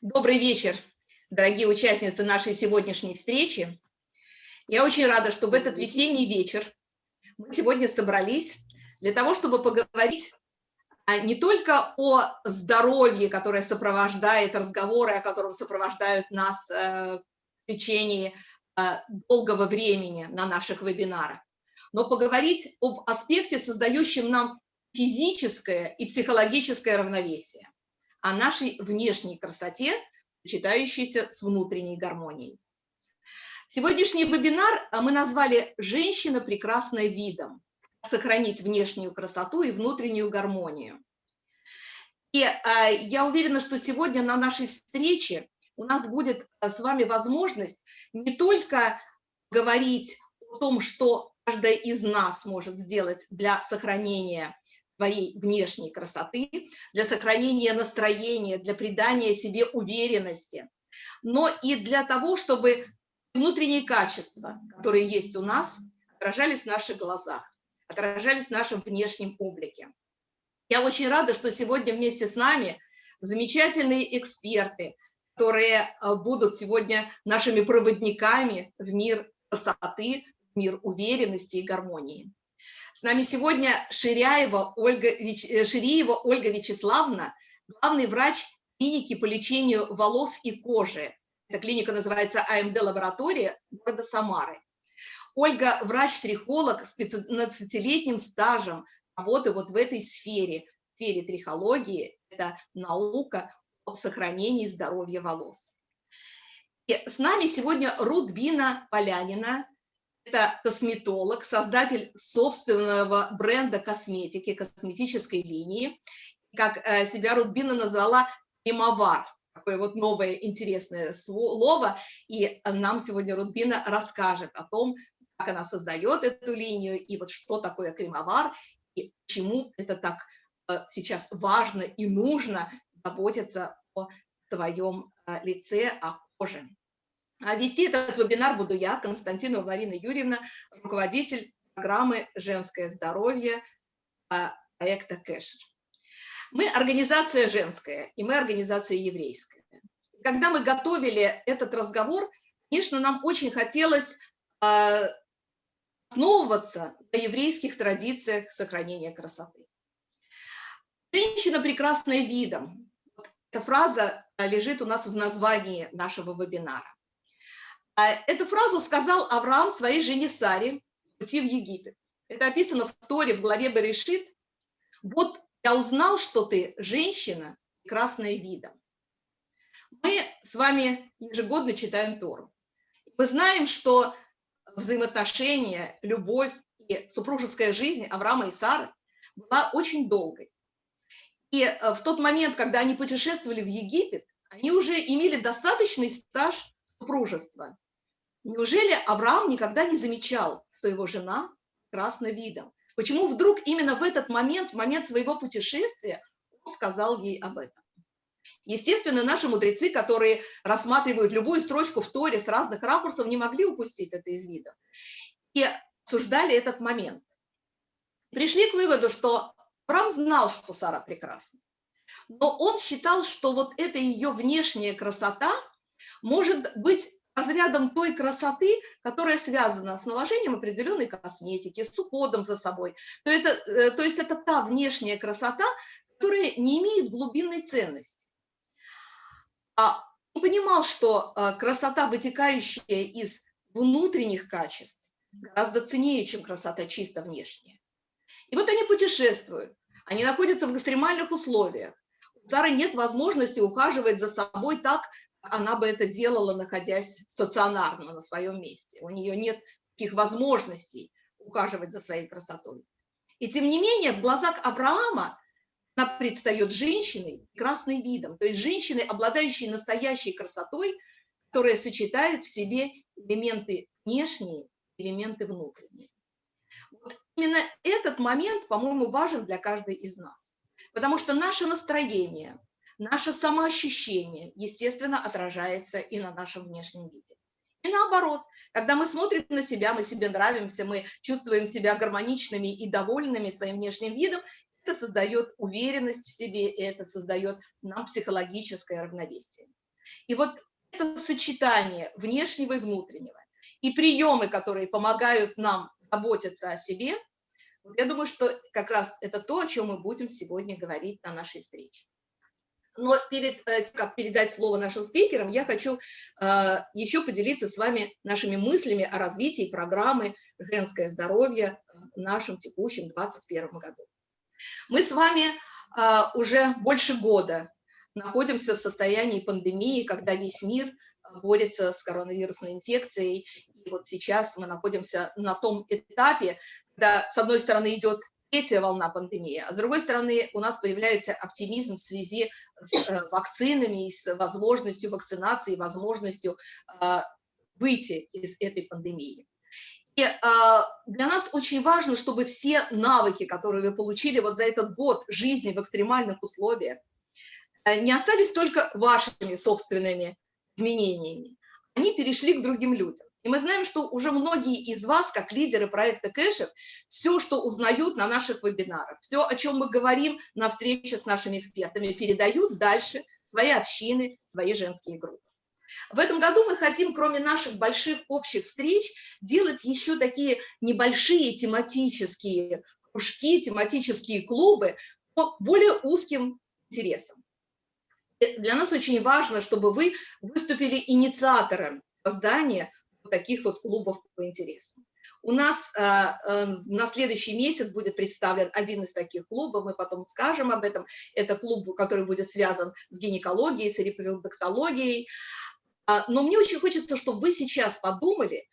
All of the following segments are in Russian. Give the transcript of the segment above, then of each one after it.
Добрый вечер, дорогие участницы нашей сегодняшней встречи. Я очень рада, что в этот весенний вечер мы сегодня собрались для того, чтобы поговорить а, не только о здоровье, которое сопровождает разговоры, о котором сопровождают нас э, в течение э, долгого времени на наших вебинарах, но поговорить об аспекте, создающем нам физическое и психологическое равновесие, о нашей внешней красоте, сочетающейся с внутренней гармонией. Сегодняшний вебинар мы назвали «Женщина прекрасная видом. Сохранить внешнюю красоту и внутреннюю гармонию». И э, я уверена, что сегодня на нашей встрече у нас будет с вами возможность не только говорить о том, что каждая из нас может сделать для сохранения своей внешней красоты, для сохранения настроения, для придания себе уверенности, но и для того, чтобы внутренние качества, которые есть у нас, отражались в наших глазах, отражались в нашем внешнем облике. Я очень рада, что сегодня вместе с нами замечательные эксперты, которые э, будут сегодня нашими проводниками в мир красоты, в мир уверенности и гармонии. С нами сегодня Ширяева Ольга, э, Шириева Ольга Вячеславовна, главный врач клиники по лечению волос и кожи. Эта клиника называется АМД-лаборатория города Самары. Ольга – врач-трихолог с 15-летним стажем работы вот в этой сфере, в сфере трихологии. Это наука о сохранении здоровья волос. И с нами сегодня Рудбина Полянина, это косметолог, создатель собственного бренда косметики, косметической линии. Как э, себя Рудбина назвала «мимовар». Такое вот новое интересное слово. И нам сегодня Рудбина расскажет о том, как она создает эту линию, и вот что такое кремовар, и почему это так э, сейчас важно и нужно заботиться о своем э, лице, о коже. А вести этот вебинар буду я, Константинова Марина Юрьевна, руководитель программы «Женское здоровье» а, проекта Кэшер. Мы организация женская, и мы организация еврейская. Когда мы готовили этот разговор, конечно, нам очень хотелось а, основываться на еврейских традициях сохранения красоты. Женщина прекрасная видом. Эта фраза лежит у нас в названии нашего вебинара. А эту фразу сказал Авраам своей жене Саре пути в Египет. Это описано в Торе в главе Берешит. Вот я узнал, что ты женщина, прекрасная видом. Мы с вами ежегодно читаем Тору. Мы знаем, что взаимоотношения, любовь и супружеская жизнь Авраама и Сары была очень долгой. И э, в тот момент, когда они путешествовали в Египет, они уже имели достаточный стаж супружества. Неужели Авраам никогда не замечал, что его жена красна видом? Почему вдруг именно в этот момент, в момент своего путешествия, он сказал ей об этом? Естественно, наши мудрецы, которые рассматривают любую строчку в Торе с разных ракурсов, не могли упустить это из вида. И обсуждали этот момент. Пришли к выводу, что Авраам знал, что Сара прекрасна. Но он считал, что вот эта ее внешняя красота может быть разрядом той красоты, которая связана с наложением определенной косметики, с уходом за собой. То, это, э, то есть это та внешняя красота, которая не имеет глубинной ценности. А он понимал, что э, красота, вытекающая из внутренних качеств, гораздо ценнее, чем красота чисто внешняя. И вот они путешествуют, они находятся в экстремальных условиях. У Сары нет возможности ухаживать за собой так, она бы это делала, находясь стационарно на своем месте. У нее нет таких возможностей ухаживать за своей красотой. И тем не менее, в глазах Авраама она предстает женщиной красным видом, то есть женщиной, обладающей настоящей красотой, которая сочетает в себе элементы внешние, элементы внутренние. Вот именно этот момент, по-моему, важен для каждой из нас, потому что наше настроение – наше самоощущение, естественно, отражается и на нашем внешнем виде. И наоборот, когда мы смотрим на себя, мы себе нравимся, мы чувствуем себя гармоничными и довольными своим внешним видом, это создает уверенность в себе, и это создает нам психологическое равновесие. И вот это сочетание внешнего и внутреннего, и приемы, которые помогают нам заботиться о себе, я думаю, что как раз это то, о чем мы будем сегодня говорить на нашей встрече. Но перед э, как передать слово нашим спикерам, я хочу э, еще поделиться с вами нашими мыслями о развитии программы «Женское здоровье» в нашем текущем 2021 году. Мы с вами э, уже больше года находимся в состоянии пандемии, когда весь мир борется с коронавирусной инфекцией. И вот сейчас мы находимся на том этапе, когда, с одной стороны, идет третья волна пандемии, а с другой стороны у нас появляется оптимизм в связи с э, вакцинами и с возможностью вакцинации, возможностью э, выйти из этой пандемии. И э, для нас очень важно, чтобы все навыки, которые вы получили вот за этот год жизни в экстремальных условиях, не остались только вашими собственными изменениями, они перешли к другим людям. И мы знаем, что уже многие из вас, как лидеры проекта Кэшев, все, что узнают на наших вебинарах, все, о чем мы говорим на встречах с нашими экспертами, передают дальше свои общины, свои женские группы. В этом году мы хотим, кроме наших больших общих встреч, делать еще такие небольшие тематические кружки, тематические клубы по более узким интересам. Для нас очень важно, чтобы вы выступили инициатором создания таких вот клубов по интересам. У нас э, э, на следующий месяц будет представлен один из таких клубов, мы потом скажем об этом. Это клуб, который будет связан с гинекологией, с репродуктологией. А, но мне очень хочется, чтобы вы сейчас подумали,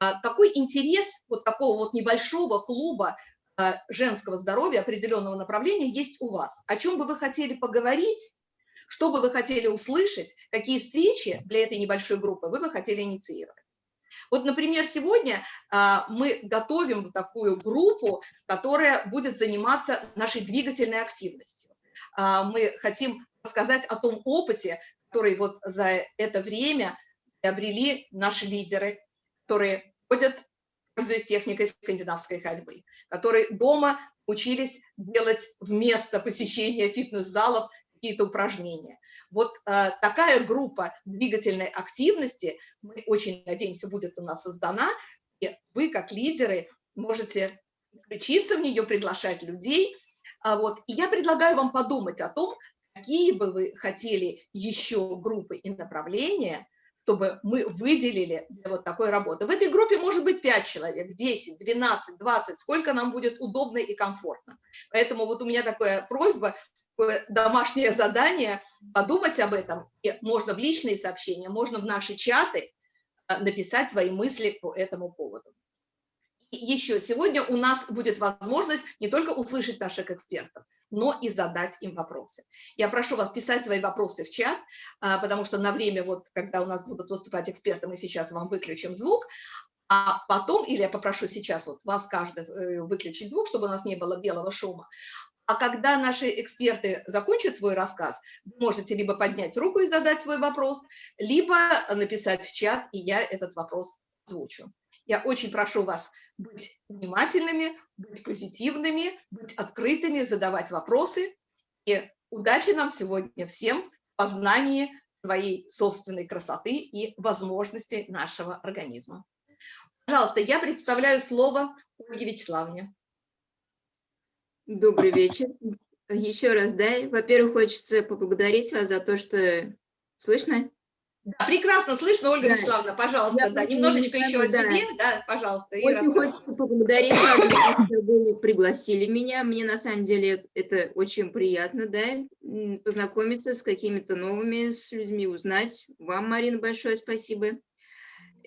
а, какой интерес вот такого вот небольшого клуба а, женского здоровья определенного направления есть у вас. О чем бы вы хотели поговорить, что бы вы хотели услышать, какие встречи для этой небольшой группы вы бы хотели инициировать. Вот, например, сегодня а, мы готовим такую группу, которая будет заниматься нашей двигательной активностью. А, мы хотим рассказать о том опыте, который вот за это время приобрели наши лидеры, которые ходят, пользуясь техникой скандинавской ходьбы, которые дома учились делать вместо посещения фитнес-залов какие-то упражнения. Вот э, такая группа двигательной активности, мы очень надеемся, будет у нас создана, и вы, как лидеры, можете включиться в нее, приглашать людей. А вот, и я предлагаю вам подумать о том, какие бы вы хотели еще группы и направления, чтобы мы выделили для вот такой работы. В этой группе может быть 5 человек, 10, 12, 20, сколько нам будет удобно и комфортно. Поэтому вот у меня такая просьба, домашнее задание подумать об этом. И можно в личные сообщения, можно в наши чаты э, написать свои мысли по этому поводу. И еще сегодня у нас будет возможность не только услышать наших экспертов, но и задать им вопросы. Я прошу вас писать свои вопросы в чат, э, потому что на время, вот, когда у нас будут выступать эксперты, мы сейчас вам выключим звук, а потом, или я попрошу сейчас вот вас каждый э, выключить звук, чтобы у нас не было белого шума, а когда наши эксперты закончат свой рассказ, вы можете либо поднять руку и задать свой вопрос, либо написать в чат, и я этот вопрос озвучу. Я очень прошу вас быть внимательными, быть позитивными, быть открытыми, задавать вопросы. И удачи нам сегодня всем в познании своей собственной красоты и возможностей нашего организма. Пожалуйста, я представляю слово Ольге Вячеславовне. Добрый вечер. Еще раз, да, во-первых, хочется поблагодарить вас за то, что... Слышно? Да, прекрасно слышно, Ольга да. Вячеславовна, пожалуйста, Я да, немножечко еще да. о себе, да, пожалуйста. Очень хочется поблагодарить вас что вы пригласили меня. Мне на самом деле это очень приятно, да, познакомиться с какими-то новыми с людьми, узнать. Вам, Марина, большое спасибо.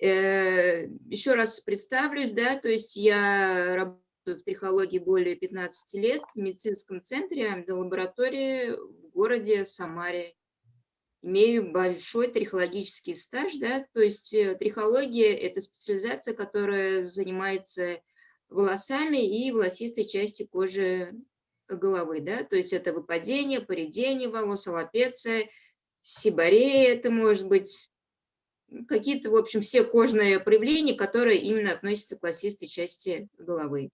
Э, еще раз представлюсь, да, то есть я работаю в трихологии более 15 лет в медицинском центре лаборатории в городе Самаре. Имею большой трихологический стаж, да, то есть э, трихология – это специализация, которая занимается волосами и волосистой части кожи головы, да, то есть это выпадение, поредение волос, аллопеция, сибарея, это может быть какие-то, в общем, все кожные проявления, которые именно относятся к волосистой части головы.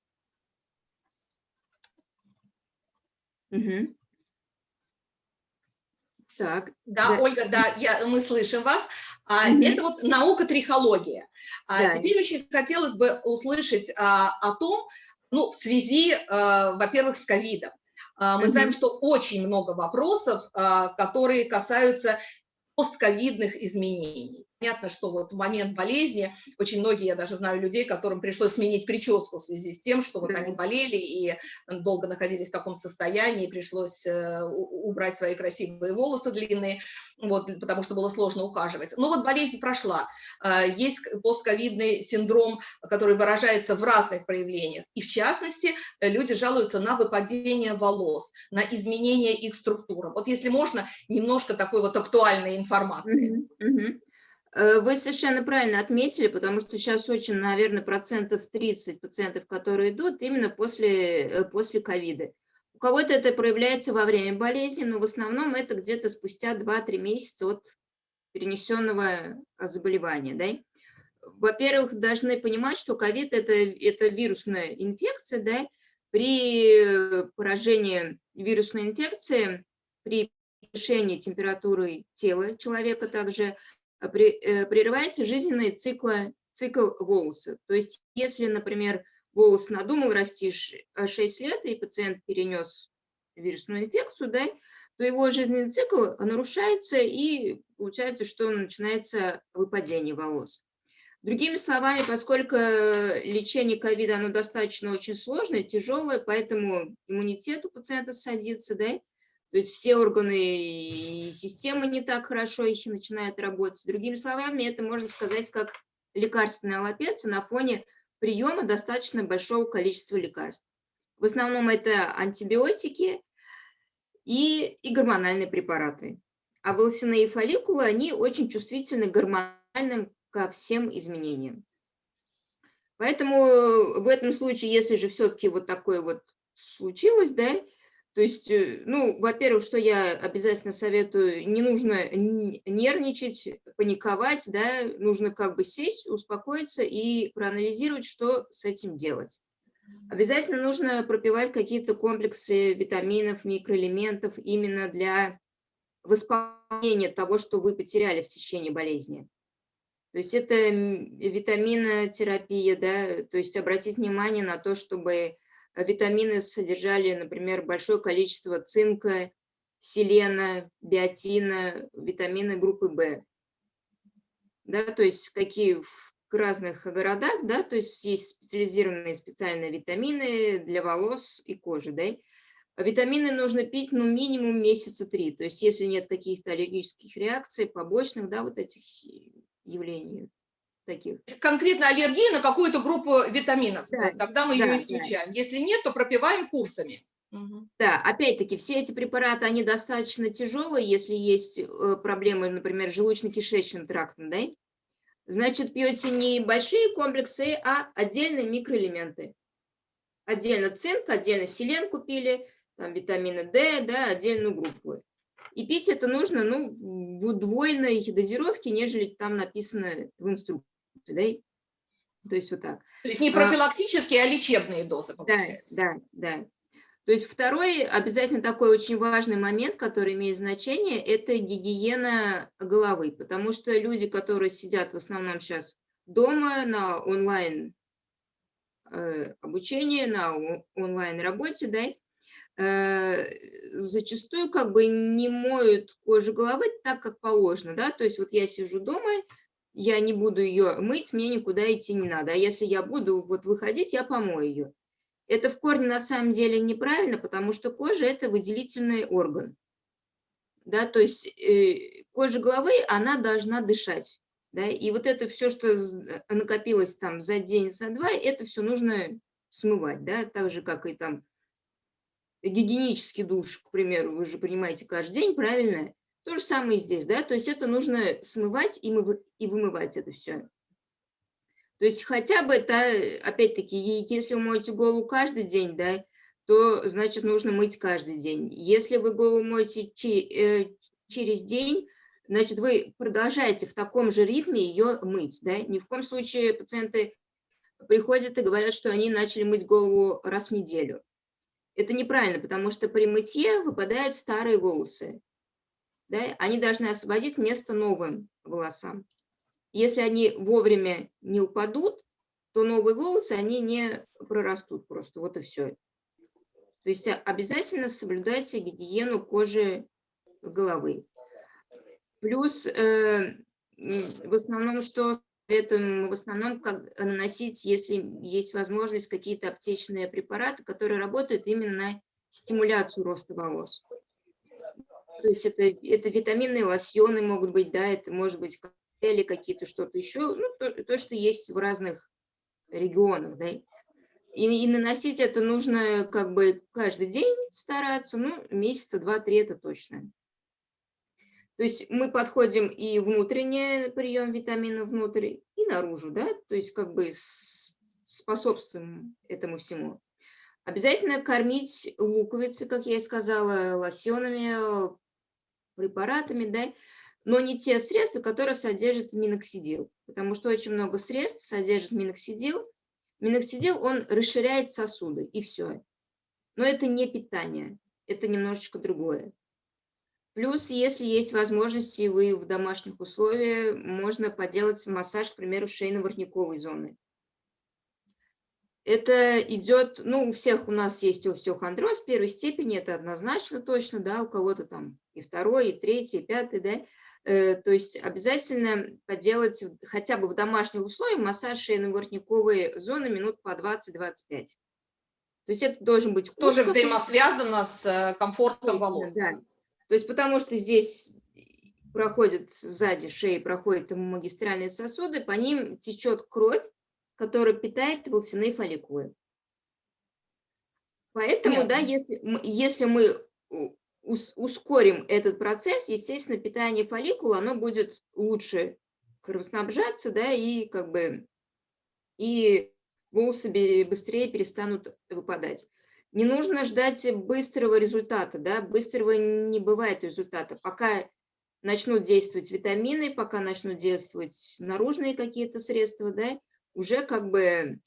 Угу. Так, Да, Да. Ольга, да, я, мы слышим вас. А, Мгм. Это вот наука трихология. А Да. теперь очень хотелось бы услышать а, о том, ну, в связи, а, во-первых, с ковидом. А, Мы Мгм. знаем, что очень много вопросов, а, которые касаются постковидных изменений. Понятно, что вот в момент болезни очень многие, я даже знаю людей, которым пришлось сменить прическу в связи с тем, что вот они болели и долго находились в таком состоянии, пришлось э, убрать свои красивые волосы длинные, вот, потому что было сложно ухаживать. Но вот болезнь прошла. А, Есть постковидный синдром, который выражается в разных проявлениях. И в частности, э, люди жалуются на выпадение волос, на изменение их структуры. Вот если можно, немножко такой вот актуальной информации. Мгм, мгм. Э, Вы совершенно правильно отметили, потому что сейчас очень, наверное, процентов 30 пациентов, которые идут именно после, э, после ковида. У кого-то это проявляется во время болезни, но в основном это где-то спустя 2-3 месяца от перенесенного а, заболевания. Да? Во-первых, должны понимать, что ковид это, это вирусная инфекция. Да? При э, поражении вирусной инфекции, при повышении температуры тела человека также э, прерывается жизненный цикл, цикл волоса. То есть если, например, волос надумал расти 6 лет, и пациент перенес вирусную инфекцию, да, то его жизненный цикл нарушается, и получается, что начинается выпадение волос. Другими словами, поскольку лечение ковида, оно достаточно очень сложное, тяжелое, поэтому иммунитет у пациента садится, да, то есть все органы и системы не так хорошо их начинают работать. Другими словами, это можно сказать как лекарственная аллопеция на фоне приема достаточно большого количества лекарств. В основном это антибиотики и, и гормональные препараты. А волосяные фолликулы, они очень чувствительны гормональным ко всем изменениям. Поэтому в этом случае, если же все-таки вот такое вот случилось, да, то есть, э, ну, во-первых, что я обязательно советую, не нужно нервничать, паниковать, да, нужно как бы сесть, успокоиться и проанализировать, что с этим делать. Обязательно нужно пропивать какие-то комплексы витаминов, микроэлементов именно для восполнения того, что вы потеряли в течение болезни. То есть это витаминотерапия, да, то есть обратить внимание на то, чтобы витамины содержали, например, большое количество цинка, селена, биотина, витамины группы В. Да, то есть какие в разных городах, да, то есть есть специализированные специальные витамины для волос и кожи, да. Витамины нужно пить, ну, минимум месяца три. То есть если нет каких-то аллергических реакций, побочных, да, вот этих явлений таких. Конкретно аллергия на какую-то группу витаминов. Да, Тогда мы да, ее да. исключаем. Если нет, то пропиваем курсами. Мгм. Да, опять-таки, все эти препараты, они достаточно тяжелые, если есть э, проблемы, например, желудочно-кишечным трактом, да? Значит, пьете не большие комплексы, а отдельные микроэлементы. Отдельно цинк, отдельно селен купили, там витамины D, да, отдельную группу. И пить это нужно, ну, в удвоенной дозировке, нежели там написано в инструкции, да? То есть вот так. То есть не А- профилактические, а лечебные дозы, Да, получается. да, да. То есть второй обязательно такой очень важный момент, который имеет значение, это гигиена головы, потому что люди, которые сидят в основном сейчас дома на онлайн э, обучении, на онлайн работе, да, э, зачастую как бы не моют кожу головы так, как положено, да, то есть вот я сижу дома, я не буду ее мыть, мне никуда идти не надо, а если я буду вот выходить, я помою ее. Это в корне на самом деле неправильно, потому что кожа – это выделительный орган. Да, то есть э, кожа головы, она должна дышать. Да, и вот это все, что з- накопилось там за день, за два, это все нужно смывать, да, так же, как и там гигиенический душ, к примеру, вы же принимаете каждый день, правильно? То же самое здесь, да, то есть это нужно смывать и, мывы- и вымывать это все. То есть хотя бы это, опять-таки, если вы моете голову каждый день, да, то значит нужно мыть каждый день. Если вы голову моете э, через день, значит вы продолжаете в таком же ритме ее мыть, да. Ни в коем случае пациенты приходят и говорят, что они начали мыть голову раз в неделю. Это неправильно, потому что при мытье выпадают старые волосы. Да, они должны освободить место новым волосам. Если они вовремя не упадут, то новые волосы, они не прорастут просто, вот и все. То есть обязательно соблюдайте гигиену кожи головы. Плюс э, в основном, что советуем, в основном как наносить, если есть возможность, какие-то аптечные препараты, которые работают именно на стимуляцию роста волос. То есть это, это витаминные лосьоны могут быть, да, это может быть коктейли какие-то, что-то еще, ну, то, то, что есть в разных регионах, да. И, и наносить это нужно как бы каждый день стараться, ну, месяца два-три это точно. То есть мы подходим и внутренний прием витамина внутрь, и наружу, да, то есть как бы способствуем этому всему. Обязательно кормить луковицы, как я и сказала, лосьонами, препаратами, да, но не те средства, которые содержат миноксидил, потому что очень много средств содержит миноксидил. Миноксидил, он расширяет сосуды, и все. Но это не питание, это немножечко другое. Плюс, если есть возможности, вы в домашних условиях, можно поделать массаж, к примеру, шейно-воротниковой зоны. Это идет, ну, у всех у нас есть остеохондроз первой степени, это однозначно точно, да, у кого-то там и второй, и третий, и пятый, да. Э, то есть обязательно поделать хотя бы в домашних условиях массаж шейно-воротниковой зоны минут по 20-25. То есть это должен быть... Тоже взаимосвязано с э, комфортом волос. Да. То есть потому что здесь проходит сзади шеи, проходят магистральные сосуды, по ним течет кровь, который питает волосяные фолликулы. Поэтому, Понятно. да, если, если мы ускорим этот процесс, естественно, питание фолликула, оно будет лучше кровоснабжаться, да, и как бы, и волосы быстрее перестанут выпадать. Не нужно ждать быстрого результата, да, быстрого не бывает результата. Пока начнут действовать витамины, пока начнут действовать наружные какие-то средства, да, уже как бы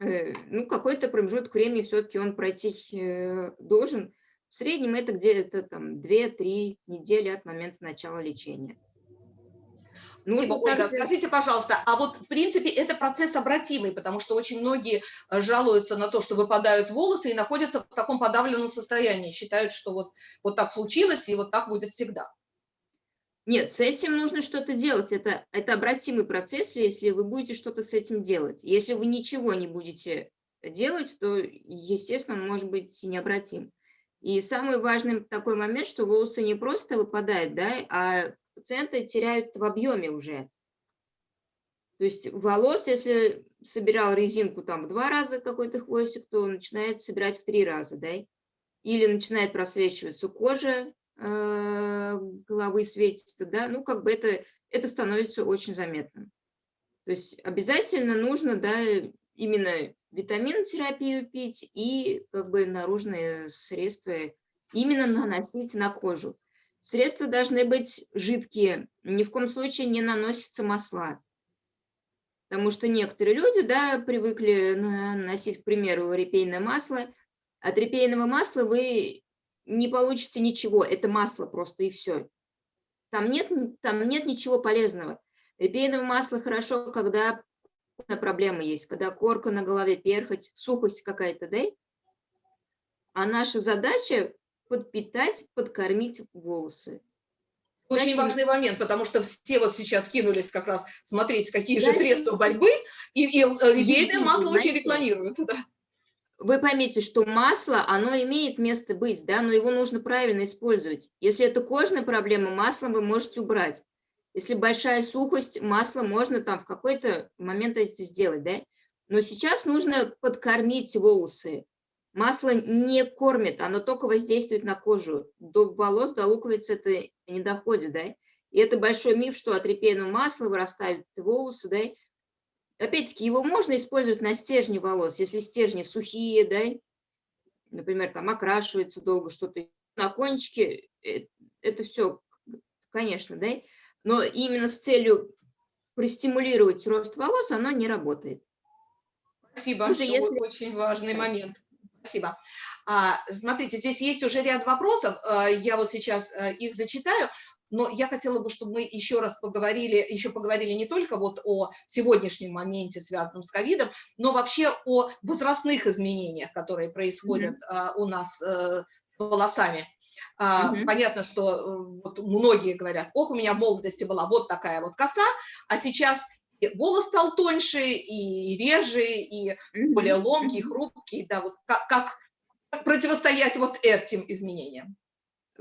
э, ну, какой-то промежуток времени все-таки он пройти э, должен. В среднем это где-то там 2-3 недели от момента начала лечения. Нужно Ольга, также... скажите, пожалуйста, а вот в принципе это процесс обратимый, потому что очень многие э, жалуются на то, что выпадают волосы и находятся в таком подавленном состоянии, считают, что вот, вот так случилось и вот так будет всегда. Нет, с этим нужно что-то делать. Это, это обратимый процесс, если вы будете что-то с этим делать. Если вы ничего не будете делать, то, естественно, он может быть необратим. И самый важный такой момент, что волосы не просто выпадают, да, а пациенты теряют в объеме уже. То есть волос, если собирал резинку там в два раза какой-то хвостик, то начинает собирать в три раза, да, или начинает просвечиваться кожа, головы светится, да, ну, как бы это, это становится очень заметным. То есть обязательно нужно, да, именно витаминотерапию пить и как бы наружные средства именно наносить на кожу. Средства должны быть жидкие, ни в коем случае не наносятся масла. Потому что некоторые люди, да, привыкли наносить, к примеру, репейное масло. От репейного масла вы не получится ничего, это масло просто и все. Там нет, там нет ничего полезного. Репейное масло хорошо, когда проблемы есть, когда корка на голове, перхоть, сухость какая-то, да? А наша задача подпитать, подкормить волосы. Очень Дайте... важный момент, потому что все вот сейчас кинулись как раз смотреть, какие Дайте... же средства борьбы, и, и репейное масло очень рекламируют. Да вы поймите, что масло, оно имеет место быть, да, но его нужно правильно использовать. Если это кожная проблема, масло вы можете убрать. Если большая сухость, масло можно там в какой-то момент это сделать, да. Но сейчас нужно подкормить волосы. Масло не кормит, оно только воздействует на кожу. До волос, до луковиц это не доходит, да. И это большой миф, что от репейного масла вырастают волосы, да, Опять-таки, его можно использовать на стержне волос, если стержни сухие, да, например, там окрашивается долго что-то, на кончике, э, это все, конечно, да, но именно с целью простимулировать рост волос оно не работает. Спасибо, Уже если... очень важный момент. Спасибо. А, смотрите, здесь есть уже ряд вопросов, а, я вот сейчас а, их зачитаю, но я хотела бы, чтобы мы еще раз поговорили, еще поговорили не только вот о сегодняшнем моменте, связанном с ковидом, но вообще о возрастных изменениях, которые происходят mm -hmm. у нас э, волосами. Mm Понятно, что э, вот многие говорят, ох, у меня в молодости была вот такая вот коса, а сейчас волос стал тоньше и реже, и более ломкий, хрупкий, да, вот как, как противостоять вот этим изменениям?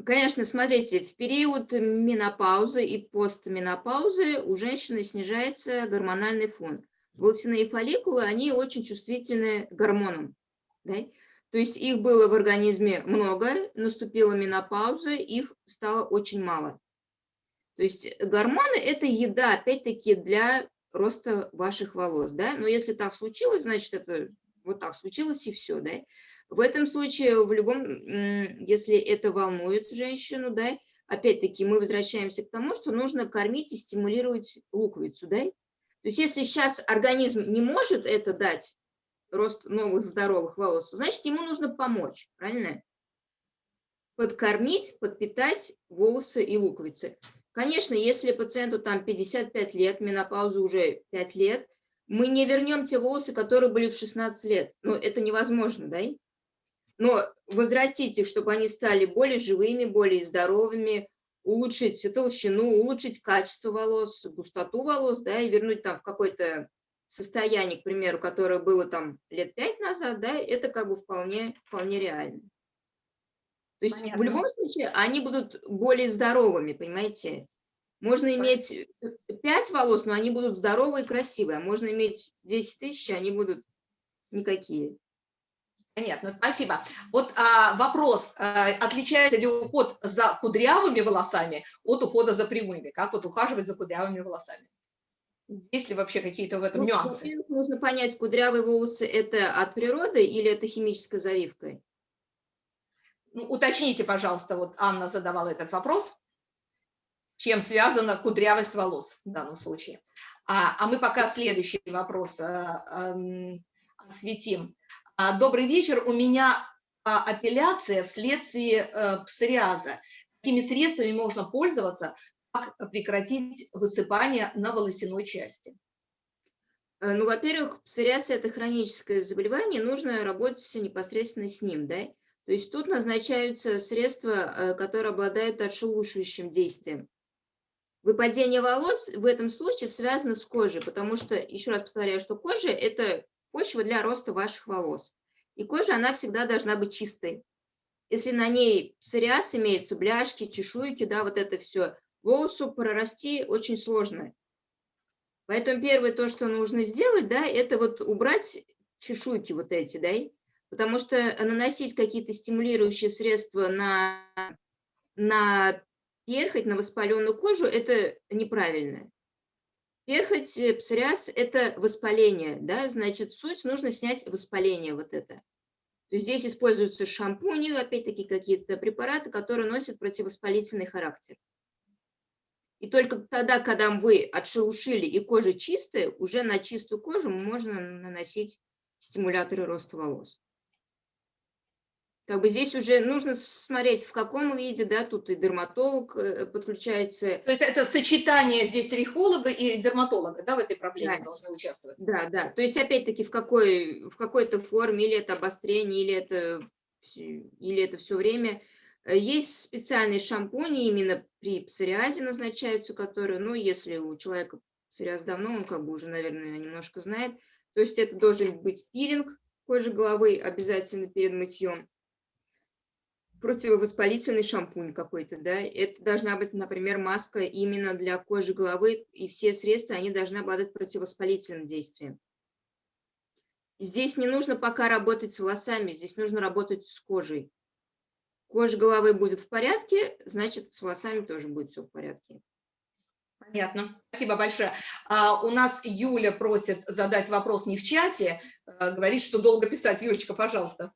Конечно, смотрите, в период менопаузы и постменопаузы у женщины снижается гормональный фон. Волосяные фолликулы, они очень чувствительны гормонам. Да? То есть их было в организме много, наступила менопауза, их стало очень мало. То есть гормоны – это еда, опять-таки, для роста ваших волос. Да? Но если так случилось, значит, это вот так случилось и все. Да? В этом случае, в любом, если это волнует женщину, да, опять-таки мы возвращаемся к тому, что нужно кормить и стимулировать луковицу, да. То есть если сейчас организм не может это дать, рост новых здоровых волос, значит, ему нужно помочь, правильно? Подкормить, подпитать волосы и луковицы. Конечно, если пациенту там 55 лет, менопауза уже 5 лет, мы не вернем те волосы, которые были в 16 лет. Но это невозможно, да? Но возвратить их, чтобы они стали более живыми, более здоровыми, улучшить толщину, улучшить качество волос, густоту волос, да, и вернуть там в какое-то состояние, к примеру, которое было там лет пять назад, да, это как бы вполне, вполне реально. То есть Понятно. в любом случае они будут более здоровыми, понимаете? Можно иметь 5 волос, но они будут здоровые и красивые, а можно иметь 10 тысяч, они будут никакие. Понятно, спасибо. Вот а, вопрос, а, отличается ли уход за кудрявыми волосами от ухода за прямыми? Как вот ухаживать за кудрявыми волосами? Есть ли вообще какие-то в этом ну, нюансы? Нужно понять, кудрявые волосы это от природы или это химической завивкой? Ну, уточните, пожалуйста, вот Анна задавала этот вопрос. Чем связана кудрявость волос в данном случае? А, а мы пока следующий вопрос а, а, осветим. А, добрый вечер. У меня а, апелляция вследствие э, псориаза. Какими средствами можно пользоваться, как прекратить высыпание на волосяной части? Э, ну, во-первых, псориаз – это хроническое заболевание, нужно работать непосредственно с ним, да? То есть тут назначаются средства, э, которые обладают отшелушивающим действием. Выпадение волос в этом случае связано с кожей, потому что, еще раз повторяю, что кожа – это почва для роста ваших волос. И кожа, она всегда должна быть чистой. Если на ней псориаз имеются, бляшки, чешуйки, да, вот это все, волосу прорасти очень сложно. Поэтому первое то, что нужно сделать, да, это вот убрать чешуйки вот эти, да, потому что наносить какие-то стимулирующие средства на, на перхоть, на воспаленную кожу, это неправильно. Перхоть, э, псориаз – это воспаление, да, значит, суть нужно снять воспаление вот это. Здесь используются шампуни, опять-таки какие-то препараты, которые носят противовоспалительный характер. И только тогда, когда вы отшелушили и кожа чистая, уже на чистую кожу можно наносить стимуляторы роста волос как бы здесь уже нужно смотреть, в каком виде, да, тут и дерматолог э, подключается. То есть это сочетание здесь трихолога и дерматолога, да, в этой проблеме да. должны участвовать? Да, да, то есть опять-таки в, какой, в какой-то форме, или это обострение, или это, или это все время. Э, есть специальные шампуни, именно при псориазе назначаются, которые, ну, если у человека псориаз давно, он как бы уже, наверное, немножко знает, то есть это должен быть пилинг кожи головы обязательно перед мытьем противовоспалительный шампунь какой-то, да, это должна быть, например, маска именно для кожи головы, и все средства, они должны обладать противовоспалительным действием. Здесь не нужно пока работать с волосами, здесь нужно работать с кожей. Кожа головы будет в порядке, значит, с волосами тоже будет все в порядке. Понятно. Спасибо большое. А, у нас Юля просит задать вопрос не в чате, а, говорит, что долго писать. Юлечка, пожалуйста.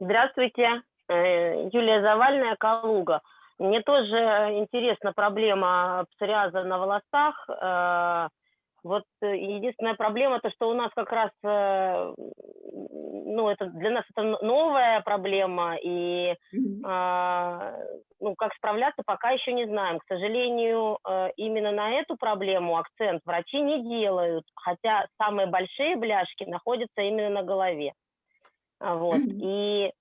Здравствуйте, э, Юлия Завальная, Калуга. Мне тоже интересна проблема псориаза на волосах. Э, Вот единственная проблема, то что у нас как раз, э, ну, это для нас это новая проблема, и ну, как справляться, пока еще не знаем. К сожалению, именно на эту проблему акцент врачи не делают, хотя самые большие бляшки находятся именно на голове. А, Вот. Мгм. И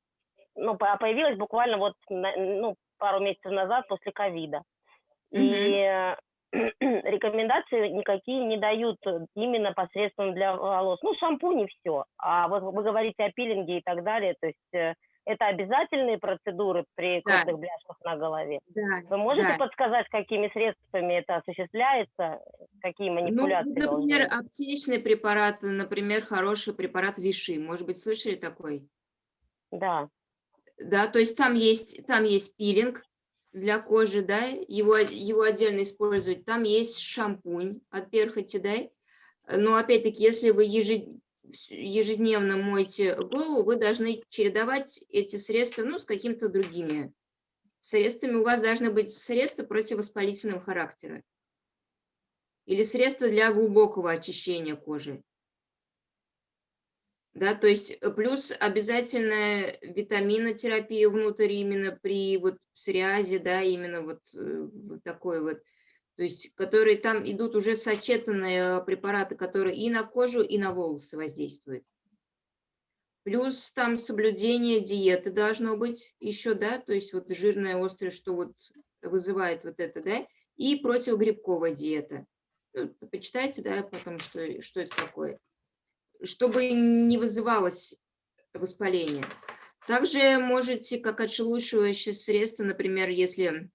ну, по- появилась буквально вот ну, пару месяцев назад после ковида. И э, рекомендации никакие не дают именно посредством для волос. Ну, шампунь и все. А вот вы говорите о пилинге и так далее, то есть э, это обязательные процедуры при Да. крупных бляшках на голове. Да, Вы можете да. подсказать, какими средствами это осуществляется, какие Ну, манипуляции должны например, быть? аптечный препарат, например, хороший препарат Виши. Может быть, слышали такой? Да. Да, то есть там есть, там есть пилинг для кожи, да, его, его отдельно использовать. Там есть шампунь от перхоти, да. Но опять-таки, если вы ежед- ежедневно моете голову, вы должны чередовать эти средства, ну, с какими-то другими средствами. У вас должны быть средства противовоспалительного характера или средства для глубокого очищения кожи. Да, то есть э, плюс обязательная витаминотерапия внутрь именно при вот псориазе, да, именно вот, э, такой вот, то есть которые там идут уже сочетанные препараты, которые и на кожу, и на волосы воздействуют. Плюс там соблюдение диеты должно быть еще, да, то есть вот жирное, острое, что вот вызывает вот это, да, и противогрибковая диета. Ну, Почитайте, да, потом, что, что это такое чтобы не вызывалось воспаление. Также можете, как отшелушивающее средство, например, если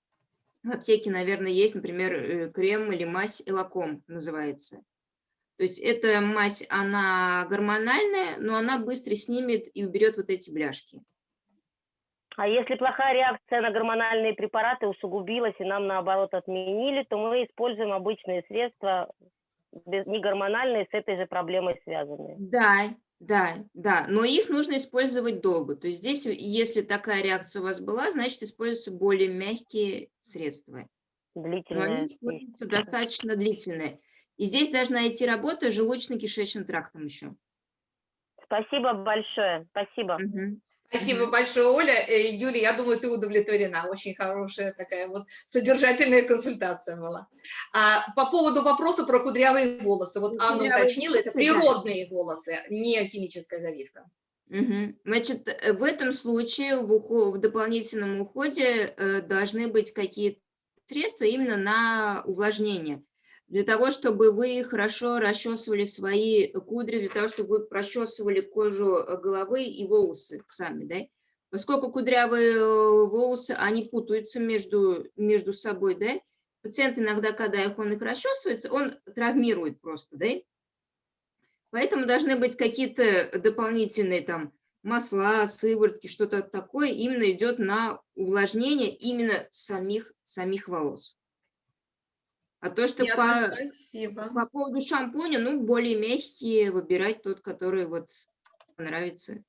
в аптеке, наверное, есть, например, э, крем или мазь элаком называется. То есть эта мазь, она гормональная, но она быстро снимет и уберет вот эти бляшки. А если плохая реакция на гормональные препараты усугубилась и нам наоборот отменили, то мы используем обычные средства, не гормональные, с этой же проблемой связанные. Да, да, да, но их нужно использовать долго. То есть здесь, если такая реакция у вас была, значит, используются более мягкие средства. Но Длительная. они используются достаточно длительные. И здесь должна идти работа желудочно-кишечным трактом еще. Спасибо большое. Спасибо. Мгм. Спасибо большое, Оля. Э, Юля, я думаю, ты удовлетворена. Очень хорошая такая вот содержательная консультация была. А, по поводу вопроса про кудрявые волосы. Вот Ну, Анна кудрявые уточнила, это природные волосы, не химическая завивка. Мгм. Значит, э, в этом случае в, ухо- в дополнительном уходе э, должны быть какие-то средства именно на увлажнение. Для того, чтобы вы хорошо расчесывали свои кудри, для того, чтобы вы прочесывали кожу э, головы и волосы сами, да? Поскольку кудрявые э, волосы, они путаются между, между собой, да? Пациент иногда, когда их, он их расчесывается, он травмирует просто, да? Поэтому должны быть какие-то дополнительные там масла, сыворотки, что-то такое именно идет на увлажнение именно самих, самих волос. А то, что по, Спасибо. по поводу шампуня, ну, более мягкие, выбирать тот, который вот нравится.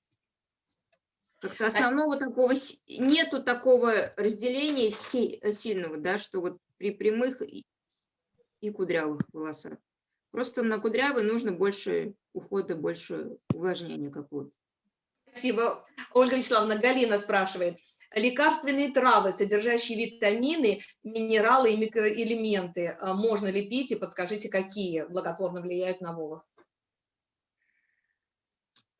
Как-то основного такого, си- нету такого разделения си- сильного, да, что вот при прямых и, и кудрявых волосах. Просто на кудрявый нужно больше ухода, больше увлажнения какого-то. Спасибо. Ольга Вячеславовна, Галина спрашивает. Лекарственные травы, содержащие витамины, минералы и микроэлементы, а, можно ли пить и подскажите, какие благотворно влияют на волос?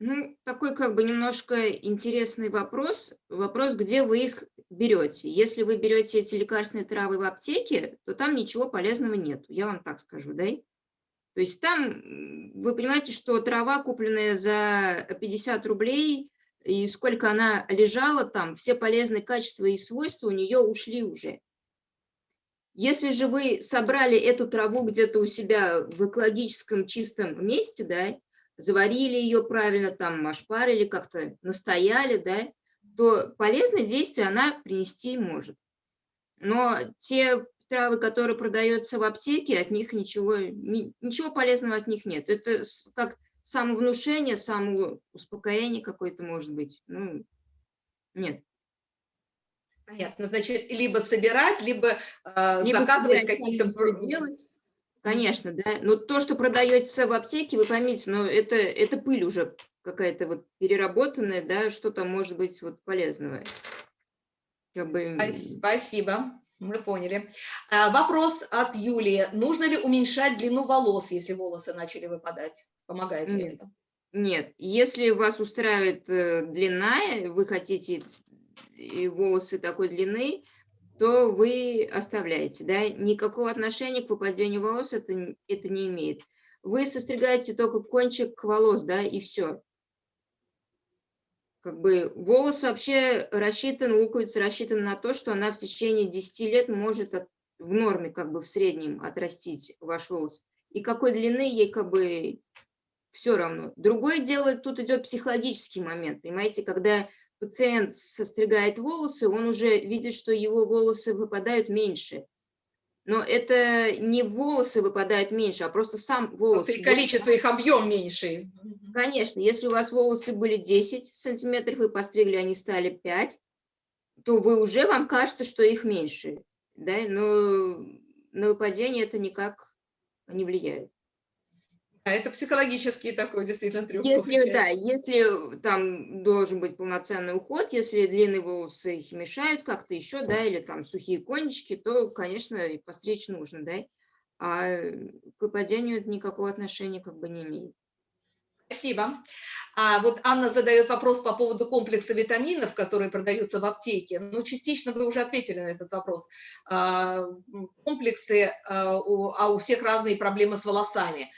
Ну, такой как бы немножко интересный вопрос. Вопрос, где вы их берете. Если вы берете эти лекарственные травы в аптеке, то там ничего полезного нет, я вам так скажу, да? То есть там, вы понимаете, что трава, купленная за 50 рублей, и сколько она лежала там, все полезные качества и свойства у нее ушли уже. Если же вы собрали эту траву где-то у себя в экологическом чистом месте, да, заварили ее правильно, там ошпарили, как-то настояли, да, то полезное действие она принести может. Но те травы, которые продаются в аптеке, от них ничего, ни- ничего полезного от них нет. Это как самовнушение, самоуспокоение какое-то может быть. Ну, нет. Понятно. Значит, либо собирать, либо, э, Либо заказывать какие-то... делать, Конечно, да. Но то, что продается в аптеке, вы поймите, но это, это пыль уже какая-то вот переработанная, да, что там может быть вот полезного. Как бы... Спасибо, мы поняли. А, вопрос от Юлии. Нужно ли уменьшать длину волос, если волосы начали выпадать? Помогает ли Нет. это? Нет, если вас устраивает э, длина, вы хотите волосы такой длины, то вы оставляете, да, никакого отношения к выпадению волос это, это не имеет. Вы состригаете только кончик волос, да, и все. Как бы волос вообще рассчитан, луковица рассчитана на то, что она в течение 10 лет может от- в норме, как бы в среднем отрастить ваш волос. И какой длины ей как бы все равно. Другое дело, тут идет психологический момент, понимаете, когда пациент состригает волосы, он уже видит, что его волосы выпадают меньше. Но это не волосы выпадают меньше, а просто сам волос. Просто и количество, их объем меньше. Конечно, если у вас волосы были 10 сантиметров, вы постригли, они стали 5, то вы уже, вам кажется, что их меньше. Да? Но на выпадение это никак не влияет. А это психологический такой действительно трюк. Если, да, если там должен быть полноценный уход, если длинные волосы их мешают как-то еще, да, или там сухие кончики, то, конечно, и постричь нужно, да, а к выпадению это никакого отношения как бы не имеет. Спасибо. А вот Анна задает вопрос по поводу комплекса витаминов, которые продаются в аптеке. Ну, частично вы уже ответили на этот вопрос. А, Комплексы, а у, а у всех разные проблемы с волосами.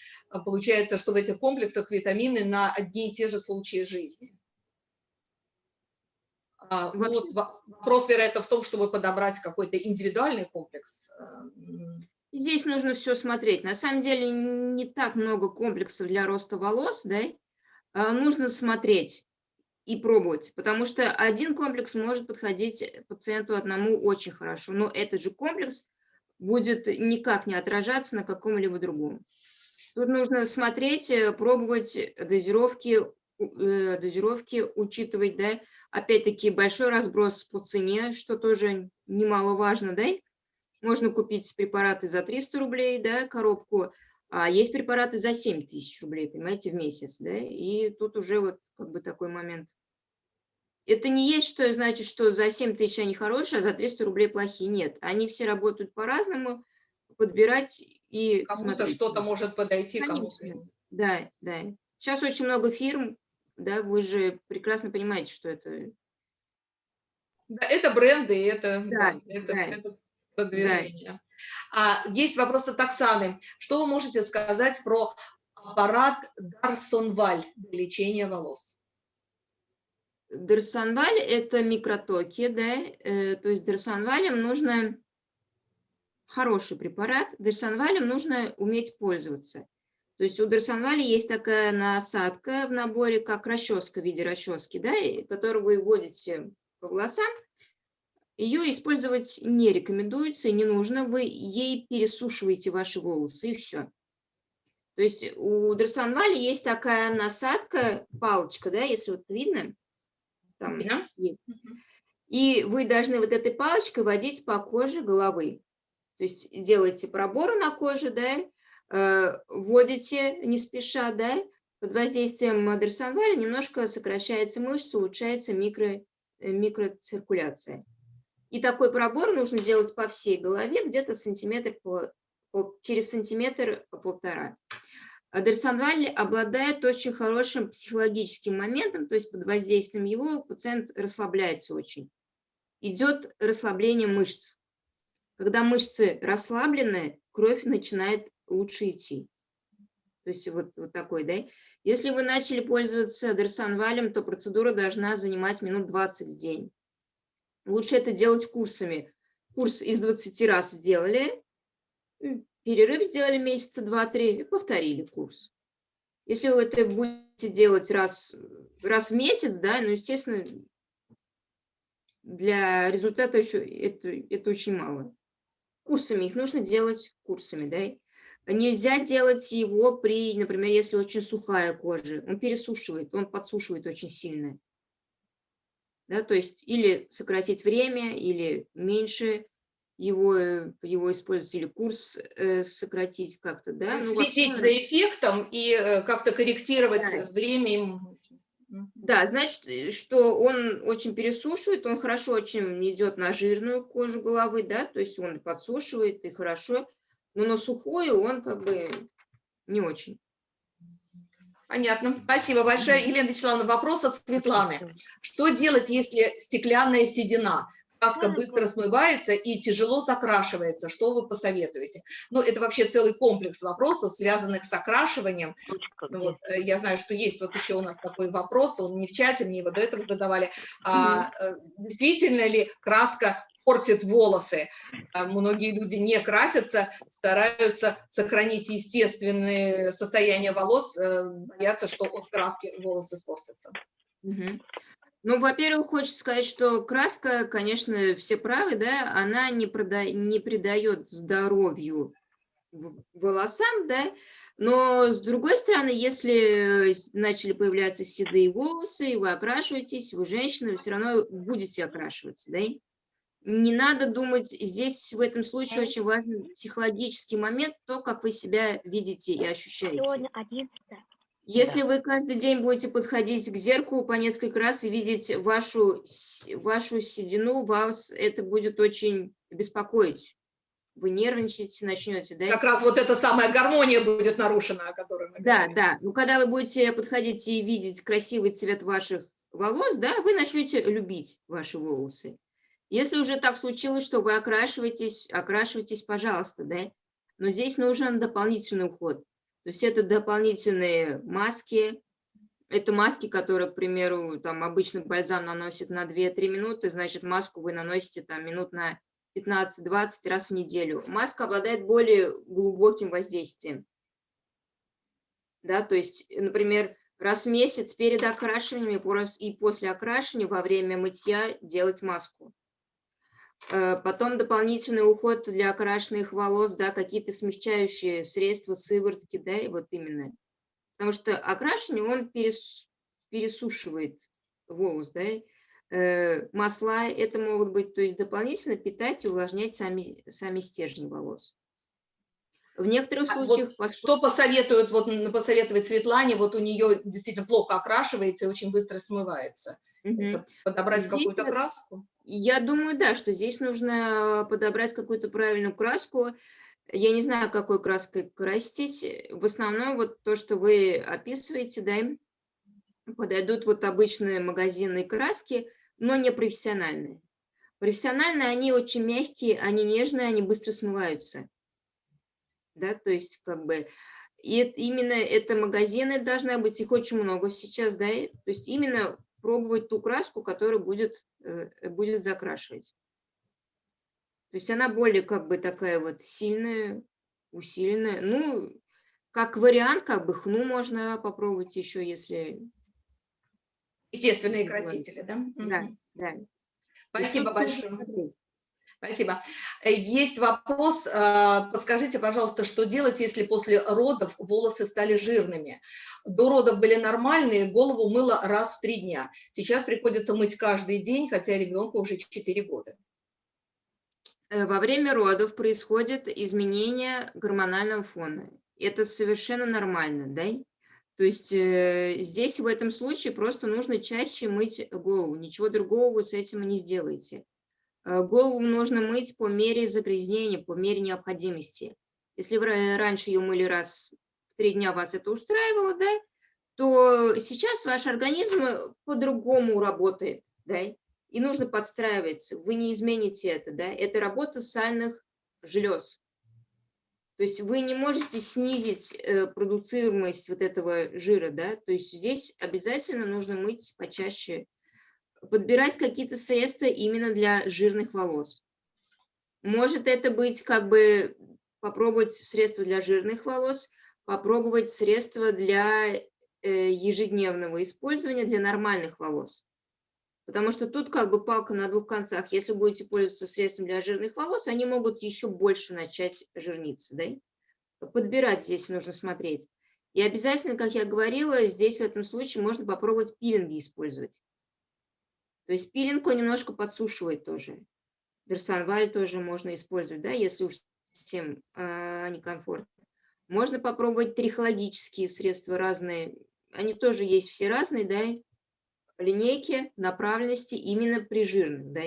Получается, что в этих комплексах витамины на одни и те же случаи жизни. А, Вообще- вот во- вопрос, вероятно, в том, чтобы подобрать какой-то индивидуальный комплекс. Здесь нужно все смотреть. На самом деле не так много комплексов для роста волос, да, а нужно смотреть и пробовать, потому что один комплекс может подходить пациенту одному очень хорошо, но этот же комплекс будет никак не отражаться на каком-либо другом. Тут нужно смотреть, э, пробовать дозировки, э, дозировки учитывать, да, опять-таки большой разброс по цене, что тоже немаловажно, да, можно купить препараты за 300 рублей, да, коробку, а есть препараты за 7 тысяч рублей, понимаете, в месяц, да, и тут уже вот как бы такой момент. Это не есть, что значит, что за 7 тысяч они хорошие, а за 300 рублей плохие. Нет, они все работают по-разному, подбирать и Кому-то что-то может подойти, кому-то. Да, да. Сейчас очень много фирм, да, вы же прекрасно понимаете, что это Да, это бренды, это, Да, да, это, да. это продвижение. А, есть вопрос от Оксаны. Что вы можете сказать про аппарат Дарсонваль для лечения волос? Дарсонваль – это микротоки, да, э, то есть дарсонвалем нужно хороший препарат, дарсонвалем нужно уметь пользоваться. То есть у дарсонваля есть такая насадка в наборе, как расческа в виде расчески, да, и которую вы вводите по волосам. Ее использовать не рекомендуется и не нужно, вы ей пересушиваете ваши волосы и все. То есть у дарсонваля есть такая насадка, палочка, да, если вот видно, там Видно? есть. И вы должны вот этой палочкой водить по коже головы. То есть делаете проборы на коже, да, э, вводите не спеша, да, под воздействием дарсонваля немножко сокращается мышца, улучшается микро, э, микроциркуляция. И такой пробор нужно делать по всей голове, где-то сантиметр по- через сантиметр полтора. А Дарсонваль обладает очень хорошим психологическим моментом, то есть под воздействием его пациент расслабляется очень. Идет расслабление мышц. Когда мышцы расслаблены, кровь начинает лучше идти. То есть вот, вот такой, да. Если вы начали пользоваться дарсонвалем, то процедура должна занимать минут 20 в день. Лучше это делать курсами. Курс из 20 раз сделали, перерыв сделали месяца 2-3 и повторили курс. Если вы это будете делать раз, раз в месяц, да, ну, естественно, для результата еще это, это очень мало. Курсами их нужно делать курсами, да. Нельзя делать его при, например, если очень сухая кожа. Он пересушивает, он подсушивает очень сильно. Да, то есть или сократить время, или меньше его, э, его использовать или курс э, сократить как-то, да? Ну, Следить вообще- за эффектом и э, как-то корректировать Да. время. Да, значит, э, что он очень пересушивает, он хорошо очень идет на жирную кожу головы, да, то есть он подсушивает, и хорошо, но на сухую он как бы не очень. Понятно. Спасибо большое. Елена Вячеславовна, вопрос от Светланы. Что делать, если стеклянная седина? Краска быстро смывается и тяжело закрашивается. Что вы посоветуете? Ну, это вообще целый комплекс вопросов, связанных с окрашиванием. Вот, э, я знаю, что есть вот еще у нас такой вопрос, он не в чате, мне его до этого задавали. А, э, действительно ли краска портит волосы? А, Многие люди не красятся, стараются сохранить естественное состояние волос, э, боятся, что от краски волосы испортятся. Мгм. Ну, во-первых, хочется сказать, что краска, конечно, все правы, да, она не, прода- не придает здоровью волосам, да, но с другой стороны, если э, начали появляться седые волосы, и вы окрашиваетесь, вы женщина, вы все равно будете окрашиваться, да. Не надо думать, здесь в этом случае очень важен психологический момент, то, как вы себя видите и ощущаете. Сегодня 11 Если вы каждый день будете подходить к зеркалу по несколько раз и видеть вашу, вашу седину, вас это будет очень беспокоить. Вы нервничаете, начнете, да? Как раз вот эта самая гармония будет нарушена, о которой мы Да, говорили. да. Ну, когда вы будете подходить и видеть красивый цвет ваших волос, да, вы начнете любить ваши волосы. Если уже так случилось, что вы окрашиваетесь, окрашивайтесь, пожалуйста, да. Но здесь нужен дополнительный уход. То есть это дополнительные маски, это маски, которые, к примеру, там обычно бальзам наносит на 2-3 минуты, значит, маску вы наносите там минут на 15-20 раз в неделю. Маска обладает более глубоким воздействием. Да, то есть, например, раз в месяц перед окрашиванием и после окрашивания во время мытья делать маску. Э, Потом дополнительный уход для окрашенных волос, да, какие-то смягчающие средства, сыворотки, да, и вот именно. Потому что окрашивание, он перес- пересушивает волос, да. Э, Масла это могут быть, то есть дополнительно питать и увлажнять сами, сами стержни волос. В некоторых А вот случаях, поскольку- Что посоветуют, вот посоветовать Светлане, вот у нее действительно плохо окрашивается и очень быстро смывается. Это подобрать какую-то вот- краску? Я думаю, да, что здесь нужно подобрать какую-то правильную краску. Я не знаю, какой краской краситесь. В основном вот то, что вы описываете, да, подойдут вот обычные магазинные краски, но не профессиональные. Профессиональные, они очень мягкие, они нежные, они быстро смываются. Да, то есть как бы и именно это магазины должны быть, их очень много сейчас, да, то есть именно пробовать ту краску, которая будет, э, будет закрашивать. То есть она более как бы такая вот сильная, усиленная. Ну, как вариант, как бы хну можно попробовать еще, если... Естественные красители, да? Да, да. Спасибо большое. смотреть. Спасибо. Э, Есть вопрос. э, Подскажите, пожалуйста, что делать, если после родов волосы стали жирными? До родов были нормальные, голову мыло раз в три дня. Сейчас приходится мыть каждый день, хотя ребенку уже 4 года. Э, Во время родов происходит изменение гормонального фона. Это совершенно нормально, да? То есть здесь в этом случае просто нужно чаще мыть голову. Ничего другого вы с этим не сделаете. Э, Голову нужно мыть по мере загрязнения, по мере необходимости. Если вы ра- раньше ее мыли раз в три дня, вас это устраивало, да, то сейчас ваш организм э, по-другому работает, да, и нужно подстраиваться. Вы не измените это, да, это работа сальных желез. То есть вы не можете снизить э, продуцируемость вот этого жира, да, то есть здесь обязательно нужно мыть почаще, подбирать какие-то средства именно для жирных волос. Может это быть как бы попробовать средства для жирных волос, попробовать средства для э, ежедневного использования для нормальных волос. Потому что тут как бы палка на двух концах. Если будете пользоваться средством для жирных волос, они могут еще больше начать жирниться. Да? Подбирать здесь нужно смотреть. И обязательно, как я говорила, здесь в этом случае можно попробовать пилинги использовать. То есть пилинг он немножко подсушивает тоже. Дерсанваль тоже можно использовать, да, если уж совсем э, некомфортно. Можно попробовать трихологические средства разные. Они тоже есть все разные, да, линейки направленности именно при жирных, да.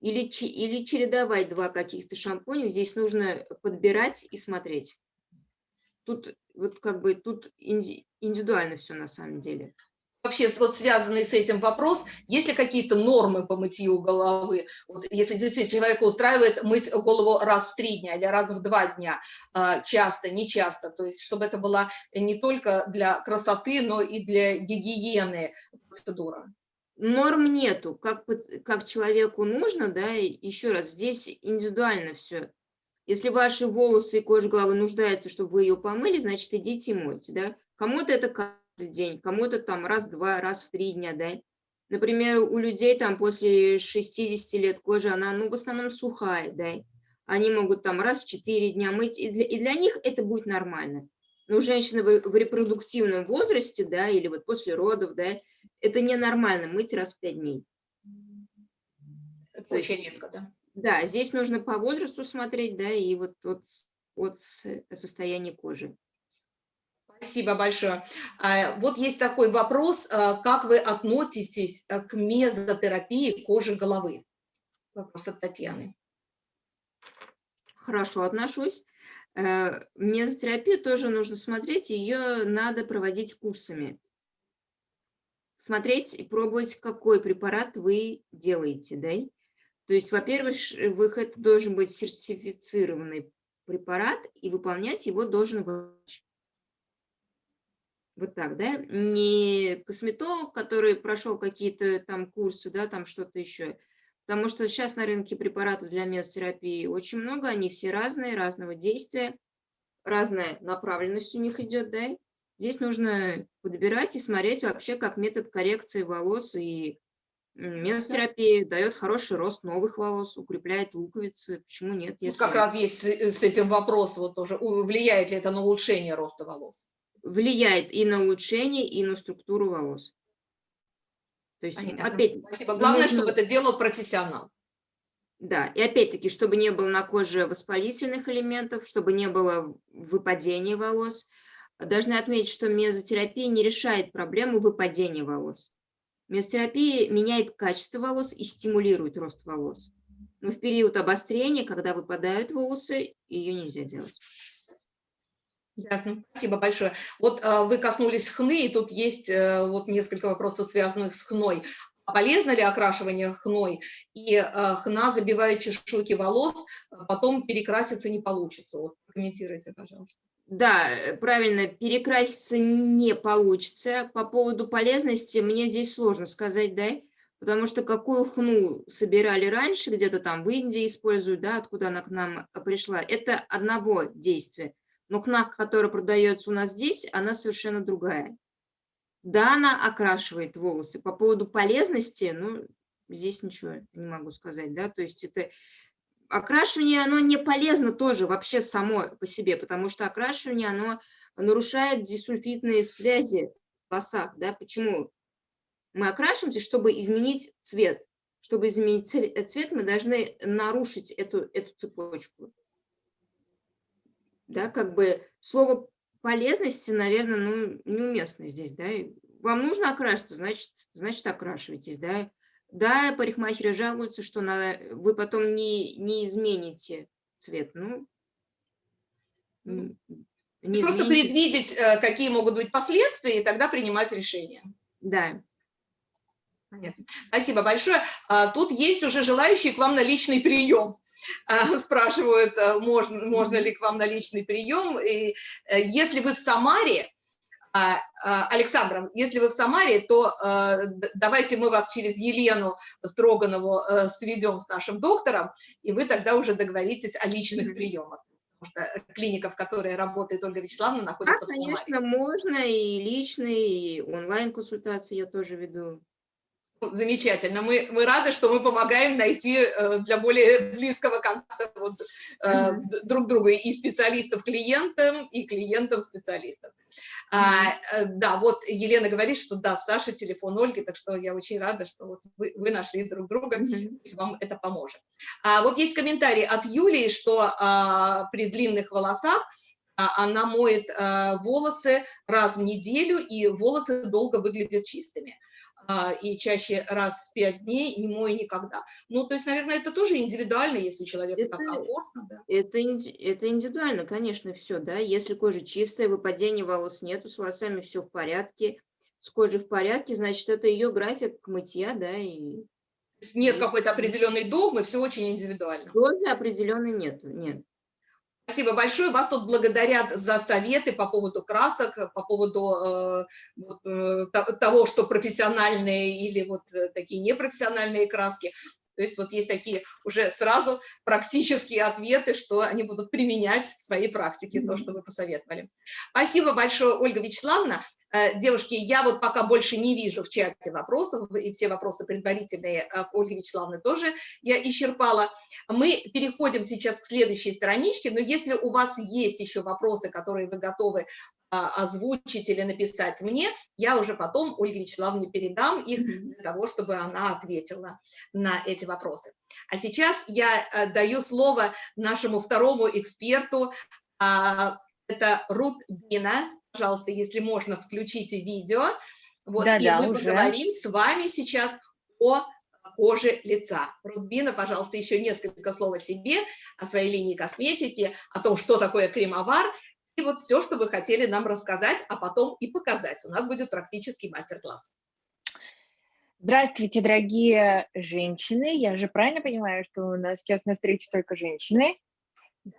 Или, или чередовать два каких-то шампуня. Здесь нужно подбирать и смотреть. Тут вот как бы тут индивидуально все на самом деле вообще вот связанный с этим вопрос, есть ли какие-то нормы по мытью головы? Вот, если действительно человека устраивает мыть голову раз в три дня или раз в два дня, а, часто, не часто, то есть чтобы это была не только для красоты, но и для гигиены процедура. Норм нету, как, как человеку нужно, да, еще раз, здесь индивидуально все. Если ваши волосы и кожа головы нуждаются, чтобы вы ее помыли, значит, идите и мойте, да. Кому-то это день, кому-то там раз-два, раз в три дня, да. Например, у людей там после 60 лет кожа, она, ну, в основном сухая, да. Они могут там раз в четыре дня мыть, и для, и для них это будет нормально. Но женщины в, в репродуктивном возрасте, да, или вот после родов, да, это ненормально мыть раз в пять дней. Это очень редко, да? Да, здесь нужно по возрасту смотреть, да, и вот от, от состояния кожи. Спасибо большое. А, вот есть такой вопрос, а, как вы относитесь а, к мезотерапии кожи головы? Вопрос от Татьяны. Хорошо отношусь. Э, мезотерапию тоже нужно смотреть, ее надо проводить курсами. Смотреть и пробовать, какой препарат вы делаете. Да? То есть, во-первых, выход должен быть сертифицированный препарат, и выполнять его должен врач. Вот так, да? Не косметолог, который прошел какие-то там курсы, да, там что-то еще. Потому что сейчас на рынке препаратов для мезотерапии очень много, они все разные, разного действия, разная направленность у них идет, да? Здесь нужно подбирать и смотреть вообще, как метод коррекции волос и мезотерапии дает хороший рост новых волос, укрепляет луковицы. Почему нет? Если... Тут как раз есть с этим вопрос вот тоже, влияет ли это на улучшение роста волос? Влияет и на улучшение, и на структуру волос. То есть, Понятно. опять, Спасибо. Главное, нужно... чтобы это делал профессионал. Да, и опять-таки, чтобы не было на коже воспалительных элементов, чтобы не было выпадения волос. Должны отметить, что мезотерапия не решает проблему выпадения волос. Мезотерапия меняет качество волос и стимулирует рост волос. Но в период обострения, когда выпадают волосы, ее нельзя делать. Ясно, спасибо большое. Вот э, вы коснулись хны, и тут есть э, вот несколько вопросов, связанных с хной. Полезно ли окрашивание хной? И э, хна забивает чешуйки волос, а потом перекраситься не получится. Вот комментируйте, пожалуйста. Да, правильно, перекраситься не получится. По поводу полезности мне здесь сложно сказать, да, потому что какую хну собирали раньше, где-то там в Индии используют, да, откуда она к нам пришла, это одного действия. Но хна, которая продается у нас здесь, она совершенно другая. Да, она окрашивает волосы. По поводу полезности, ну, здесь ничего не могу сказать, да, то есть это окрашивание, оно не полезно тоже вообще само по себе, потому что окрашивание, оно нарушает дисульфидные связи в волосах, да, почему? Мы окрашиваемся, чтобы изменить цвет. Чтобы изменить цвет, мы должны нарушить эту, эту цепочку да, как бы слово полезности, наверное, ну, неуместно здесь, да, вам нужно окраситься, значит, значит окрашивайтесь, да. Да, парикмахеры жалуются, что на, вы потом не, не измените цвет, ну, не Просто измените. предвидеть, э, какие могут быть последствия, и тогда принимать решение. Да. Понятно. Спасибо большое. А, тут есть уже желающие к вам на личный прием. А, спрашивают, э, можно, можно ли к вам на личный прием. И э, если вы в Самаре, Александр, если вы в Самаре, то э, давайте мы вас через Елену Строганову сведем с нашим доктором, и вы тогда уже договоритесь о личных приемах. Потому что клиника, в которой работает Ольга Вячеславовна, находится да, в Самаре. конечно, можно и личные, и онлайн-консультации я тоже веду. Замечательно. Мы, мы рады, что мы помогаем найти э, для более близкого контакта вот, э, друг друга и специалистов клиентам, и клиентам специалистов. А, да, вот Елена говорит, что да, Саша телефон Ольги, так что я очень рада, что вот вы, вы нашли друг друга, если вам это поможет. А, вот есть комментарий от Юлии, что а, при длинных волосах а, она моет волосы раз в неделю, и волосы долго выглядят чистыми. А, и чаще раз в пять дней, не мой никогда. Ну, то есть, наверное, это тоже индивидуально, если человеку это, так комфортно. Да. Это, это индивидуально, конечно, все, да. Если кожа чистая, выпадения волос нету, с волосами все в порядке, с кожей в порядке, значит, это ее график мытья, да, и... Нет какой-то определенной догмы, все очень индивидуально. Дозы определенной нету, нет. Спасибо большое. Вас тут благодарят за советы по поводу красок, по поводу э, э, того, что профессиональные или вот э, такие непрофессиональные краски. То есть вот есть такие уже сразу практические ответы, что они будут применять в своей практике, то, что вы посоветовали. Спасибо большое, Ольга Вячеславовна. Э, девушки, я вот пока больше не вижу в чате вопросов, и все вопросы предварительные э, Ольге Вячеславовне тоже я исчерпала. Мы переходим сейчас к следующей страничке, но если у вас есть еще вопросы, которые вы готовы а, озвучить или написать мне, я уже потом Ольге Вячеславовне передам их для того, чтобы она ответила на эти вопросы. А сейчас я э, даю слово нашему второму эксперту, а, это Рут Бина, пожалуйста, если можно, включите видео. Вот, да, и да, мы уже. поговорим с вами сейчас о коже лица. Рудбина, пожалуйста, еще несколько слов о себе, о своей линии косметики, о том, что такое кремовар, и вот все, что вы хотели нам рассказать, а потом и показать. У нас будет практический мастер-класс. Здравствуйте, дорогие женщины. Я же правильно понимаю, что у нас сейчас на встрече только женщины?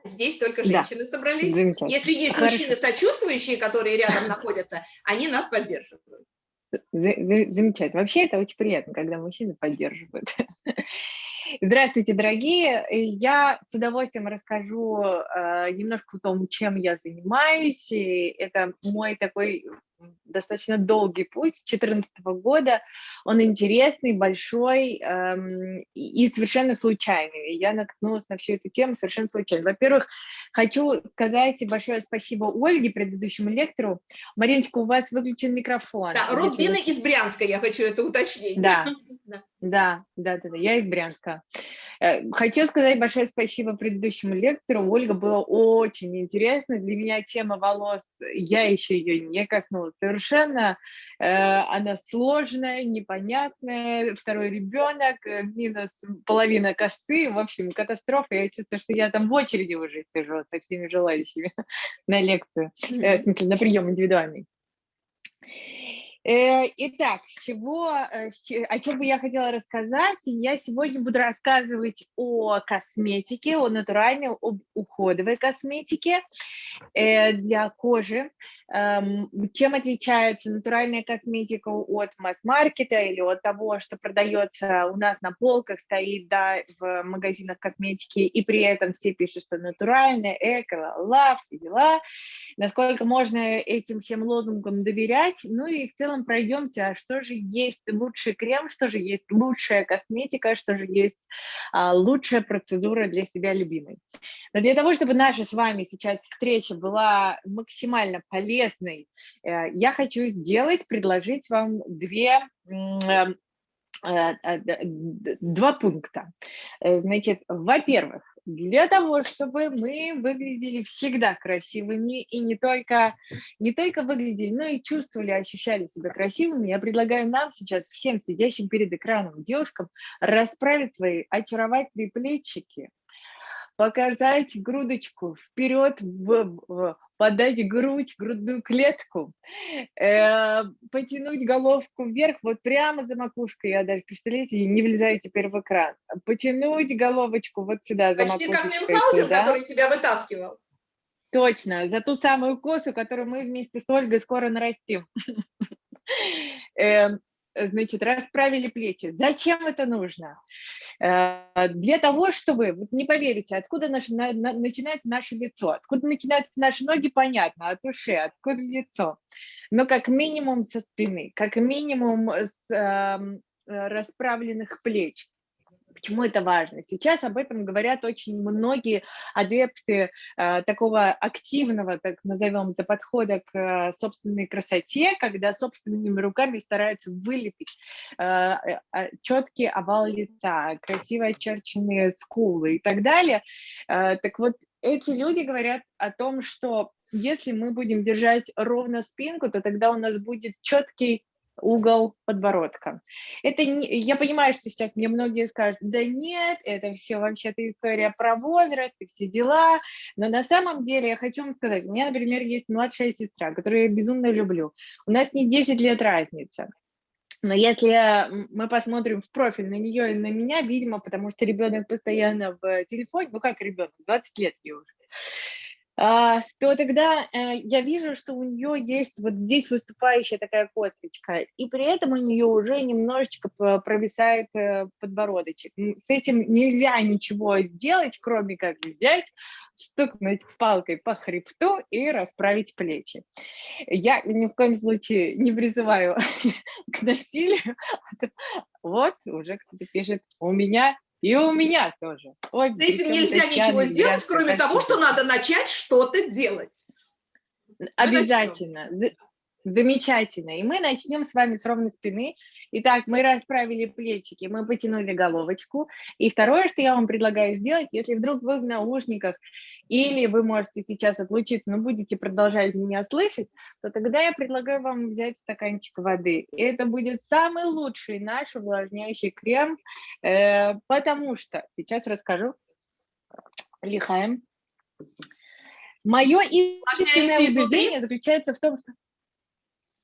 Здесь только женщины да. собрались. Если есть Хорошо. мужчины сочувствующие, которые рядом находятся, они нас поддерживают. Замечательно. Вообще это очень приятно, когда мужчины поддерживают. Здравствуйте, дорогие! Я с удовольствием расскажу э, немножко о том, чем я занимаюсь. И это мой такой достаточно долгий путь с 2014 года. Он интересный, большой эм, и совершенно случайный. Я наткнулась на всю эту тему совершенно случайно. Во-первых, хочу сказать большое спасибо Ольге, предыдущему лектору. Мариночка, у вас выключен микрофон. Да, Рубина из Брянска, я хочу это уточнить. Да, да, да, да, да, я из Брянска. Э, хочу сказать большое спасибо предыдущему лектору. Ольга было очень интересно. Для меня тема волос, я еще ее не коснулась совершенно. Э, она сложная, непонятная. Второй ребенок, э, минус половина косы. В общем, катастрофа. Я чувствую, что я там в очереди уже сижу со всеми желающими на лекцию, в смысле, на прием индивидуальный. Э, итак, чего, э, о чем бы я хотела рассказать? Я сегодня буду рассказывать о косметике, о натуральной, об уходовой косметике э, для кожи. Эм, чем отличается натуральная косметика от масс-маркета или от того, что продается у нас на полках, стоит да, в магазинах косметики, и при этом все пишут, что натуральная, эко, лав, все дела. Насколько можно этим всем лозунгам доверять? Ну и в целом пройдемся, а что же есть лучший крем, что же есть лучшая косметика, что же есть а, лучшая процедура для себя любимой. Но для того, чтобы наша с вами сейчас встреча была максимально полезной, полезной, э, я хочу сделать, предложить вам две эм, э, э, два пункта. Значит, во-первых, для того, чтобы мы выглядели всегда красивыми и не только, не только выглядели, но и чувствовали, ощущали себя красивыми, я предлагаю нам сейчас, всем сидящим перед экраном девушкам, расправить свои очаровательные плечики, показать грудочку вперед, в, в, подать грудь, грудную клетку, э, потянуть головку вверх, вот прямо за макушкой, я даже, представляете, не влезаю теперь в экран, потянуть головочку вот сюда за Почти как Мюнхгаузен, который себя вытаскивал. Точно, за ту самую косу, которую мы вместе с Ольгой скоро нарастим. Эм, Э, значит, расправили плечи. Зачем это нужно? Э, для того, чтобы, вот не поверите, откуда наш, на, на, начинается наше лицо, откуда начинаются наши ноги, понятно, от ушей, откуда лицо. Но как минимум со спины, как минимум с, э, расправленных плеч. Почему это важно? Сейчас об этом говорят очень многие адепты э, такого активного, так назовем это, подхода к э, собственной красоте, когда собственными руками стараются вылепить э, э, а, четкий овал лица, красиво очерченные скулы и так далее. Э, так вот, эти люди говорят о том, что если мы будем держать ровно спинку, то тогда у нас будет четкий угол подбородка. Это не, я понимаю, что сейчас мне многие скажут, да нет, это все вообще-то история про возраст и все дела, но на самом деле я хочу вам сказать, у меня, например, есть младшая сестра, которую я безумно люблю. У нас не 10 лет разница. Но если мы посмотрим в профиль на нее и на меня, видимо, потому что ребенок постоянно в телефоне, ну как ребенок, 20 лет ей уже, то тогда э, я вижу, что у нее есть вот здесь выступающая такая косточка, и при этом у нее уже немножечко провисает э, подбородочек. С этим нельзя ничего сделать, кроме как взять, стукнуть палкой по хребту и расправить плечи. Я ни в коем случае не призываю к насилию. Вот уже кто-то пишет, у меня и у меня тоже. Вот С этим нельзя ничего сделать, кроме того, что надо начать что-то делать. Обязательно. Замечательно. И мы начнем с вами с ровной спины. Итак, мы расправили плечики, мы потянули головочку. И второе, что я вам предлагаю сделать, если вдруг вы в наушниках или вы можете сейчас отлучиться, но будете продолжать меня слышать, то тогда я предлагаю вам взять стаканчик воды. И это будет самый лучший наш увлажняющий крем, э, потому что, сейчас расскажу, лихаем. Мое истинное убеждение заключается в том, что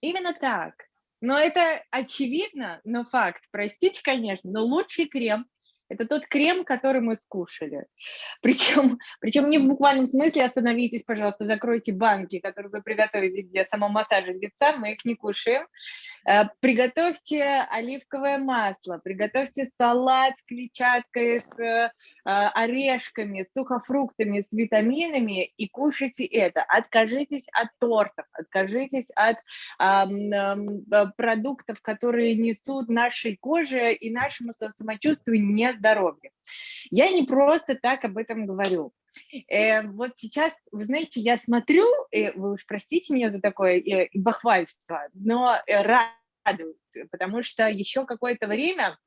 Именно так. Но это очевидно, но факт. Простите, конечно, но лучший крем это тот крем, который мы скушали. Причем, причем не в буквальном смысле остановитесь, пожалуйста, закройте банки, которые вы приготовили для самомассажа лица, мы их не кушаем. Э, приготовьте оливковое масло, приготовьте салат с клетчаткой, с э, орешками, с сухофруктами, с витаминами и кушайте это. Откажитесь от тортов, откажитесь от э, продуктов, которые несут нашей коже и нашему самочувствию не здоровья. Я не просто так об этом говорю. Э, вот сейчас, вы знаете, я смотрю, э, вы уж простите меня за такое э, бахвальство, но э, радуюсь, потому что еще какое-то время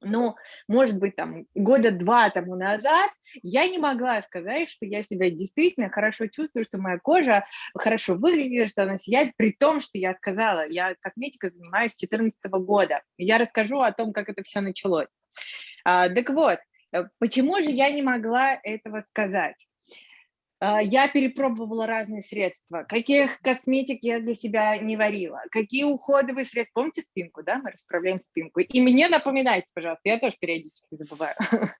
ну, может быть, там, года два тому назад я не могла сказать, что я себя действительно хорошо чувствую, что моя кожа хорошо выглядит, что она сияет, при том, что я сказала, я косметикой занимаюсь с 2014 года. Я расскажу о том, как это все началось. А, так вот, э, почему же я не могла этого сказать? А, я перепробовала разные средства. Каких косметик я для себя не варила? Какие уходовые средства? Помните спинку, да? Мы расправляем спинку. И мне напоминайте, пожалуйста, я тоже периодически забываю.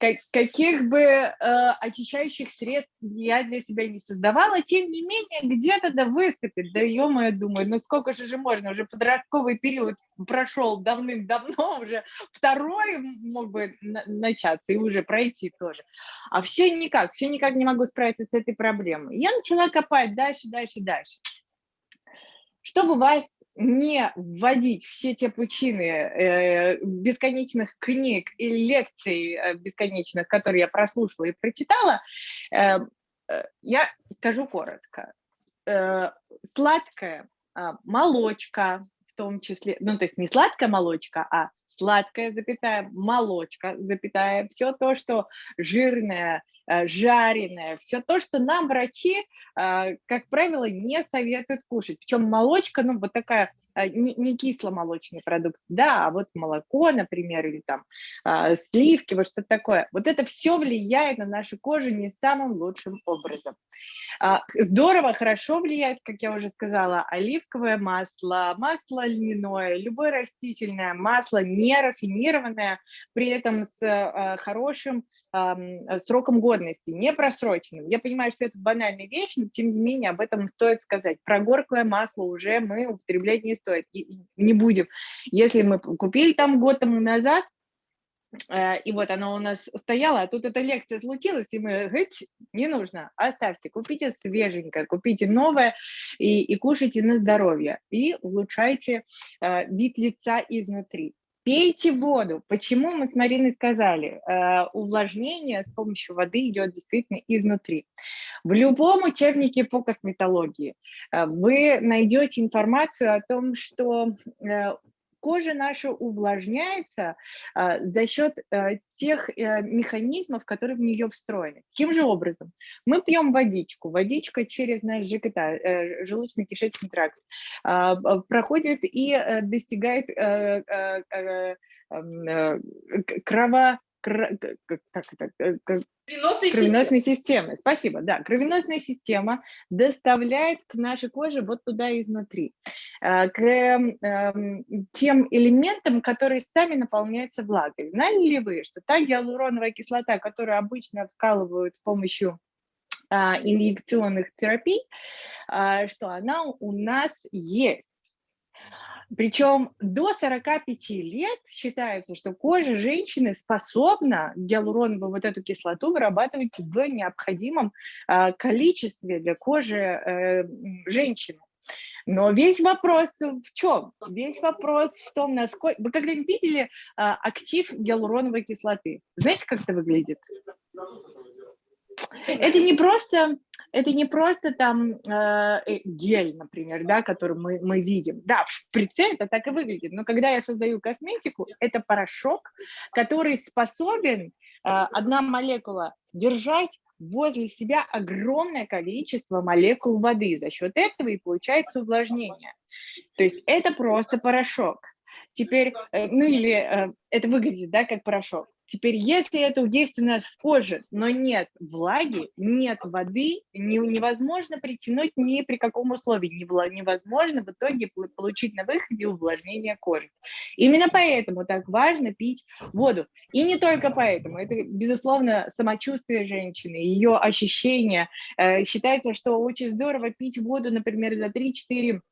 как, каких бы э, очищающих средств я для себя не создавала, тем не менее, где-то да выступит, да ё-моё, думаю, ну сколько же же можно, уже подростковый период прошел давным-давно, уже второй мог бы начаться и уже пройти тоже, а все никак, все никак не могу справиться с этой проблемой. Я начала копать дальше, дальше, дальше. Чтобы вас не вводить все те пучины э, бесконечных книг и лекций э, бесконечных, которые я прослушала и прочитала, э, э, я скажу коротко. Э, сладкая э, молочка, том числе, ну то есть не сладкая молочка, а сладкая, запятая, молочка, запятая, все то, что жирное, Э, жареное, все то, что нам врачи, э, как правило, не советуют кушать. Причем молочка, ну, вот такая не, не кисломолочный продукт, да, а вот молоко, например, или там сливки, вот что-то такое. Вот это все влияет на нашу кожу не самым лучшим образом. Здорово, хорошо влияет, как я уже сказала, оливковое масло, масло льняное, любое растительное масло, не рафинированное, при этом с хорошим сроком годности, не просроченным. Я понимаю, что это банальная вещь, но тем не менее об этом стоит сказать. Прогорклое масло уже мы употреблять не стоит, не будем. Если мы купили там год тому назад, э, и вот оно у нас стояло, а тут эта лекция случилась, и мы, говорим, не нужно, оставьте, купите свеженькое, купите новое и, и кушайте на здоровье, и улучшайте э, вид лица изнутри. Пейте воду. Почему мы с Мариной сказали? Э, увлажнение с помощью воды идет действительно изнутри. В любом учебнике по косметологии э, вы найдете информацию о том, что э, кожа наша увлажняется а, за счет а, тех а, механизмов, которые в нее встроены. Каким же образом? Мы пьем водичку. Водичка через наш ЖКТ, э, желудочно-кишечный тракт, а, проходит и а, достигает а, а, а, крово как это, Кровеносной, кровеносной системы. Спасибо, да. Кровеносная система доставляет к нашей коже вот туда изнутри, э, к э, тем элементам, которые сами наполняются влагой. Знали ли вы, что та гиалуроновая кислота, которую обычно вкалывают с помощью а, инъекционных терапий, а, что она у нас есть. Причем до 45 лет считается, что кожа женщины способна гиалуроновую вот эту кислоту вырабатывать в необходимом а, количестве для кожи э, женщины. Но весь вопрос в чем? Весь вопрос в том, насколько... Вы когда-нибудь видели а, актив гиалуроновой кислоты? Знаете, как это выглядит? Это не просто, это не просто там э, э, гель, например, да, который мы, мы видим. Да, в шприце это так и выглядит, но когда я создаю косметику, это порошок, который способен, э, одна молекула, держать возле себя огромное количество молекул воды. За счет этого и получается увлажнение. То есть это просто порошок. Теперь, э, ну или э, это выглядит, да, как порошок. Теперь, если это нас в коже, но нет влаги, нет воды, не, невозможно притянуть ни при каком условии, невозможно в итоге получить на выходе увлажнение кожи. Именно поэтому так важно пить воду. И не только поэтому, это, безусловно, самочувствие женщины, ее ощущения. Э, считается, что очень здорово пить воду, например, за 3-4 а,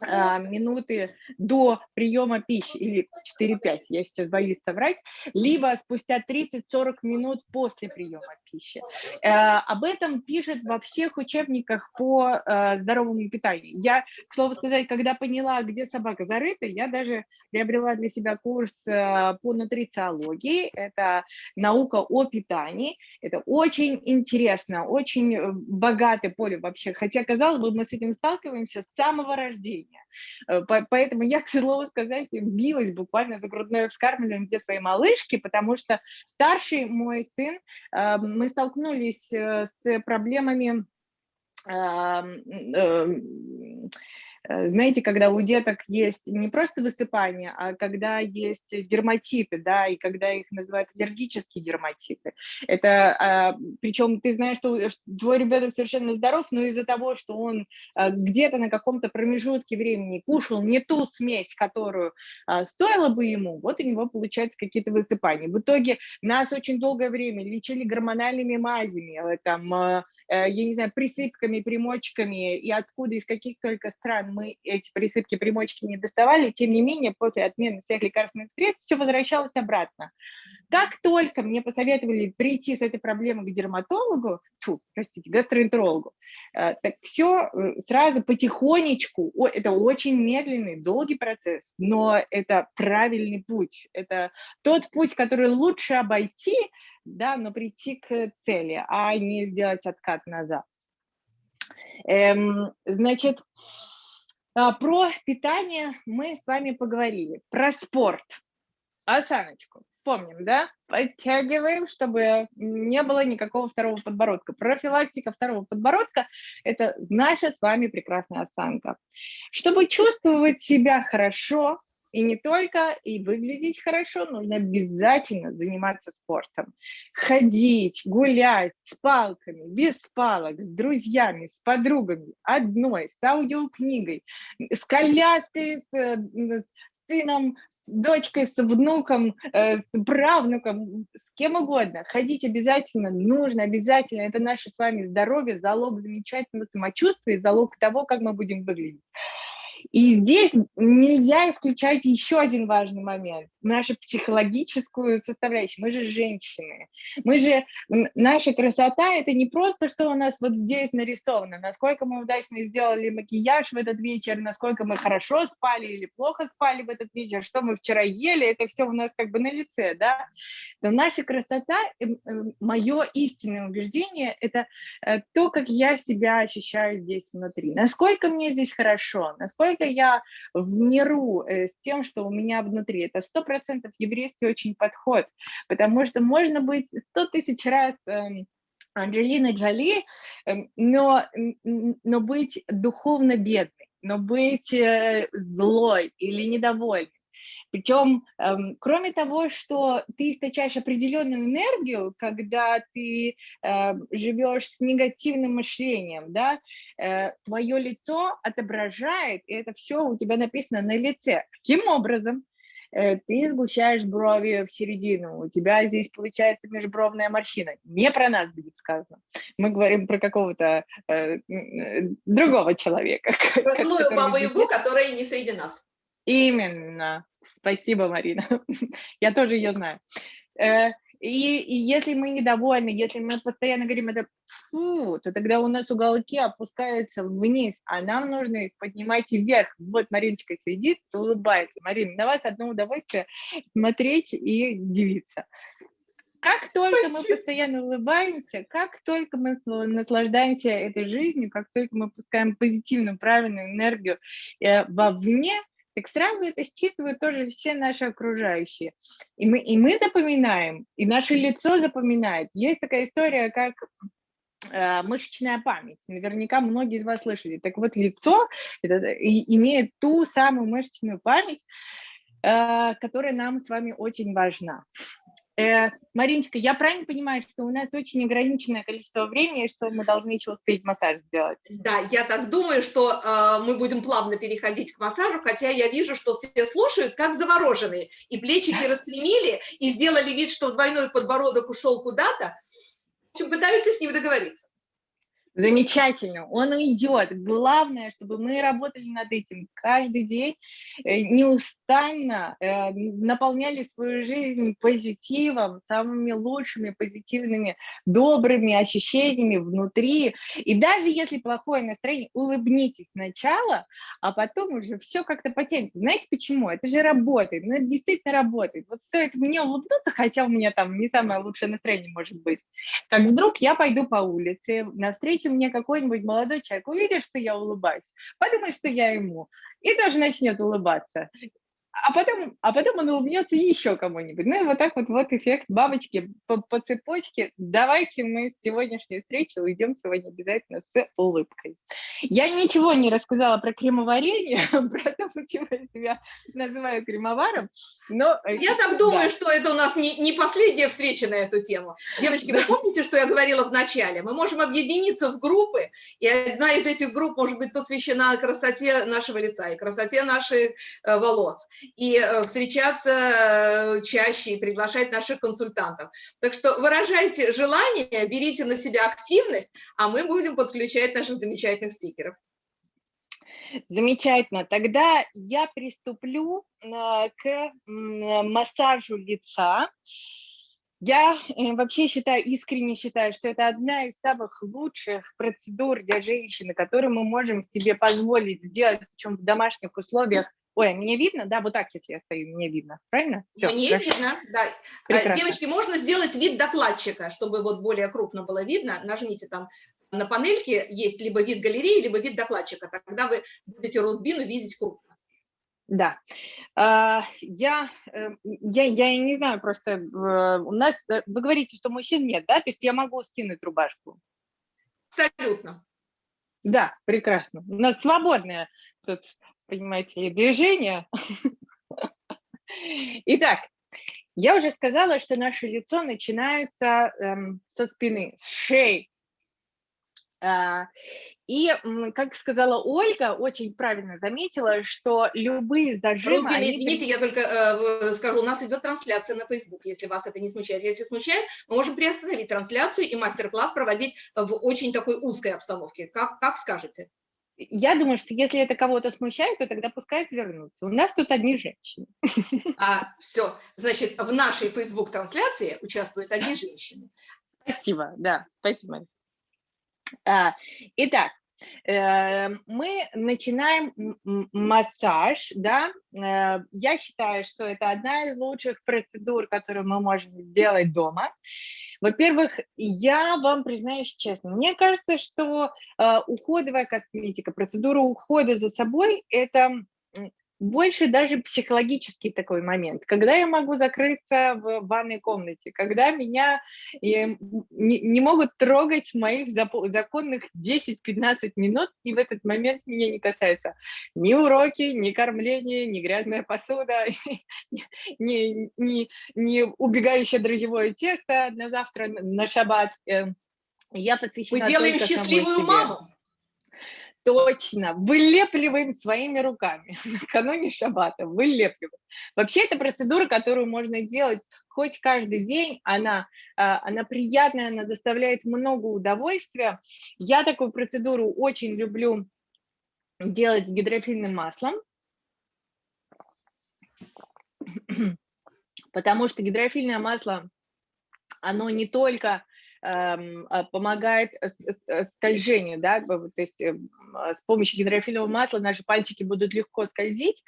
минуты до приема пищи, или 4-5, я сейчас боюсь соврать, либо спустя 30-40 минут после приема пищи. А, об этом пишет во всех учебниках по а, здоровому питанию. Я, к слову сказать, когда поняла, где собака зарыта, я даже приобрела для себя курс по нутрициологии, это наука о питании, это очень интересно, очень э, богатое поле вообще, хотя, казалось бы, мы с этим сталкиваемся с самого рождения, рождения. Э, поэтому я, к слову сказать, билась буквально за грудное вскармливание где своей малышки, потому что старший мой сын, э, мы столкнулись э, с проблемами знаете, когда у деток есть не просто высыпание, а когда есть дерматиты, да, и когда их называют аллергические дерматиты. Это, а, причем ты знаешь, что твой ребенок совершенно здоров, но из-за того, что он а, где-то на каком-то промежутке времени кушал не ту смесь, которую а, стоило бы ему, вот у него получаются какие-то высыпания. В итоге нас очень долгое время лечили гормональными мазями, э, там, Э, я не знаю, присыпками, примочками, и откуда, из каких только стран мы эти присыпки, примочки не доставали, тем не менее, после отмены всех лекарственных средств все возвращалось обратно. Как только мне посоветовали прийти с этой проблемой к дерматологу, фу, простите, гастроэнтерологу, э, так все э, сразу потихонечку, это очень медленный, долгий процесс, но это правильный путь, это тот путь, который лучше обойти, да, но прийти к цели, а не сделать откат назад. Эм, значит, а, про питание мы с вами поговорили, про спорт. Осаночку, помним, да? Подтягиваем, чтобы не было никакого второго подбородка. Профилактика второго подбородка – это наша с вами прекрасная осанка. Чтобы чувствовать себя хорошо, и не только, и выглядеть хорошо, нужно обязательно заниматься спортом. Ходить, гулять с палками, без палок, с друзьями, с подругами, одной, с аудиокнигой, с коляской, с, с сыном, с дочкой, с внуком, э, с правнуком, с кем угодно. Ходить обязательно, нужно обязательно. Это наше с вами здоровье, залог замечательного самочувствия, залог того, как мы будем выглядеть. И здесь нельзя исключать еще один важный момент, нашу психологическую составляющую. Мы же женщины, мы же, наша красота – это не просто, что у нас вот здесь нарисовано, насколько мы удачно сделали макияж в этот вечер, насколько мы хорошо спали или плохо спали в этот вечер, что мы вчера ели, это все у нас как бы на лице, да. Но наша красота, эм, эм, мое истинное убеждение – это э, то, как я себя ощущаю здесь внутри, насколько мне здесь хорошо, насколько я в миру э, с тем, что у меня внутри. Это сто процентов еврейский очень подход, потому что можно быть сто тысяч раз эм, Анджелиной Джоли, эм, но, но быть духовно бедной, но быть э, злой или недовольной, причем, эм, кроме того, что ты источаешь определенную энергию, когда ты э, живешь с негативным мышлением, да, э, твое лицо отображает, и это все у тебя написано на лице. Каким образом? Э, ты сгущаешь брови в середину, у тебя здесь получается межбровная морщина. Не про нас будет сказано. Мы говорим про какого-то э, э другого человека. Про злую бабу-ягу, которая не среди нас. Именно. Спасибо, Марина. Я тоже ее знаю. Э, и, и если мы недовольны, если мы постоянно говорим это фу, то тогда у нас уголки опускаются вниз, а нам нужно их поднимать вверх. Вот Мариночка сидит, улыбается. Марина, на вас одно удовольствие смотреть и дивиться. Как только Спасибо. мы постоянно улыбаемся, как только мы наслаждаемся этой жизнью, как только мы пускаем позитивную, правильную энергию э, вовне, так сразу это считывают тоже все наши окружающие. И мы, и мы запоминаем, и наше лицо запоминает. Есть такая история, как э, мышечная память. Наверняка многие из вас слышали. Так вот, лицо и, имеет ту самую мышечную память, э, которая нам с вами очень важна. Э, Мариночка, я правильно понимаю, что у нас очень ограниченное количество времени, что мы должны еще успеть массаж сделать? Да, я так думаю, что э, мы будем плавно переходить к массажу, хотя я вижу, что все слушают как завороженные, и плечики распрямили, и сделали вид, что двойной подбородок ушел куда-то, в общем, пытаются с ним договориться. Замечательно, он идет. Главное, чтобы мы работали над этим каждый день, э, неустанно э, наполняли свою жизнь позитивом, самыми лучшими, позитивными, добрыми ощущениями внутри. И даже если плохое настроение, улыбнитесь сначала, а потом уже все как-то потянется. Знаете почему? Это же работает, ну это действительно работает. Вот стоит мне улыбнуться, хотя у меня там не самое лучшее настроение может быть, как вдруг я пойду по улице, навстречу если мне какой-нибудь молодой человек увидит, что я улыбаюсь, подумает, что я ему, и тоже начнет улыбаться а потом, а потом он улыбнется еще кому-нибудь. Ну и вот так вот, вот эффект бабочки по, по цепочке. Давайте мы с сегодняшней встречи уйдем сегодня обязательно с улыбкой. Я ничего не рассказала про кремоварение, про то, почему я себя называю кремоваром, но... Э, я так думаю, да. что это у нас не, не последняя встреча на эту тему. Девочки, вы помните, что я говорила в начале? Мы можем объединиться в группы, и одна из этих групп может быть посвящена красоте нашего лица и красоте наших э, волос и э, встречаться э, чаще и приглашать наших консультантов. Так что выражайте желание, берите на себя активность, а мы будем подключать наших замечательных спикеров. Замечательно. Тогда я приступлю э, к массажу лица. Я вообще считаю, искренне считаю, что это одна из самых лучших процедур для женщины, которую мы можем себе позволить сделать, причем в домашних условиях, Ой, мне видно? Да, вот так, если я стою, мне видно. Правильно? Все, мне хорошо. видно, да. А, Прекрасно. Девочки, можно сделать вид докладчика, чтобы вот более крупно было видно. Нажмите там на панельке, есть либо вид галереи, либо вид докладчика. Тогда вы будете рутбину видеть крупно. Да, а, я, э, я, я не знаю, просто у нас, э, вы говорите, что мужчин нет, да, то есть я могу скинуть рубашку? Абсолютно. Да, прекрасно. У нас свободная тут понимаете, движение. Итак, я уже сказала, что наше лицо начинается эм, со спины, с шеи. А, и, как сказала Ольга, очень правильно заметила, что любые зажимы... Рубина, извините, я только э, скажу, у нас идет трансляция на Facebook, если вас это не смущает. Если смущает, мы можем приостановить трансляцию и мастер-класс проводить в очень такой узкой обстановке. Как, как скажете? Я думаю, что если это кого-то смущает, то тогда пускай вернутся. У нас тут одни женщины. А, все, значит, в нашей Facebook-трансляции участвуют одни женщины. Спасибо, да, спасибо. А, итак, мы начинаем массаж, да, э, я считаю, что это одна из лучших процедур, которую мы можем сделать дома. Во-первых, я вам признаюсь честно, мне кажется, что э, уходовая косметика, процедура ухода за собой – это больше даже психологический такой момент, когда я могу закрыться в ванной комнате, когда меня не, не могут трогать моих законных 10-15 минут, и в этот момент меня не касаются ни уроки, ни кормление, ни грязная посуда, ни, ни, ни убегающее дрожжевое тесто на завтра, на шаббат. Эм, я посвящена Мы делаем счастливую маму. Точно, вылепливаем своими руками накануне шаббата, вылепливаем. Вообще это процедура, которую можно делать хоть каждый день, она, а, она приятная, она доставляет много удовольствия. Я такую процедуру очень люблю делать гидрофильным маслом, потому что гидрофильное масло, оно не только помогает скольжению, да, то есть эм, а, с помощью гидрофильного масла наши пальчики будут легко скользить,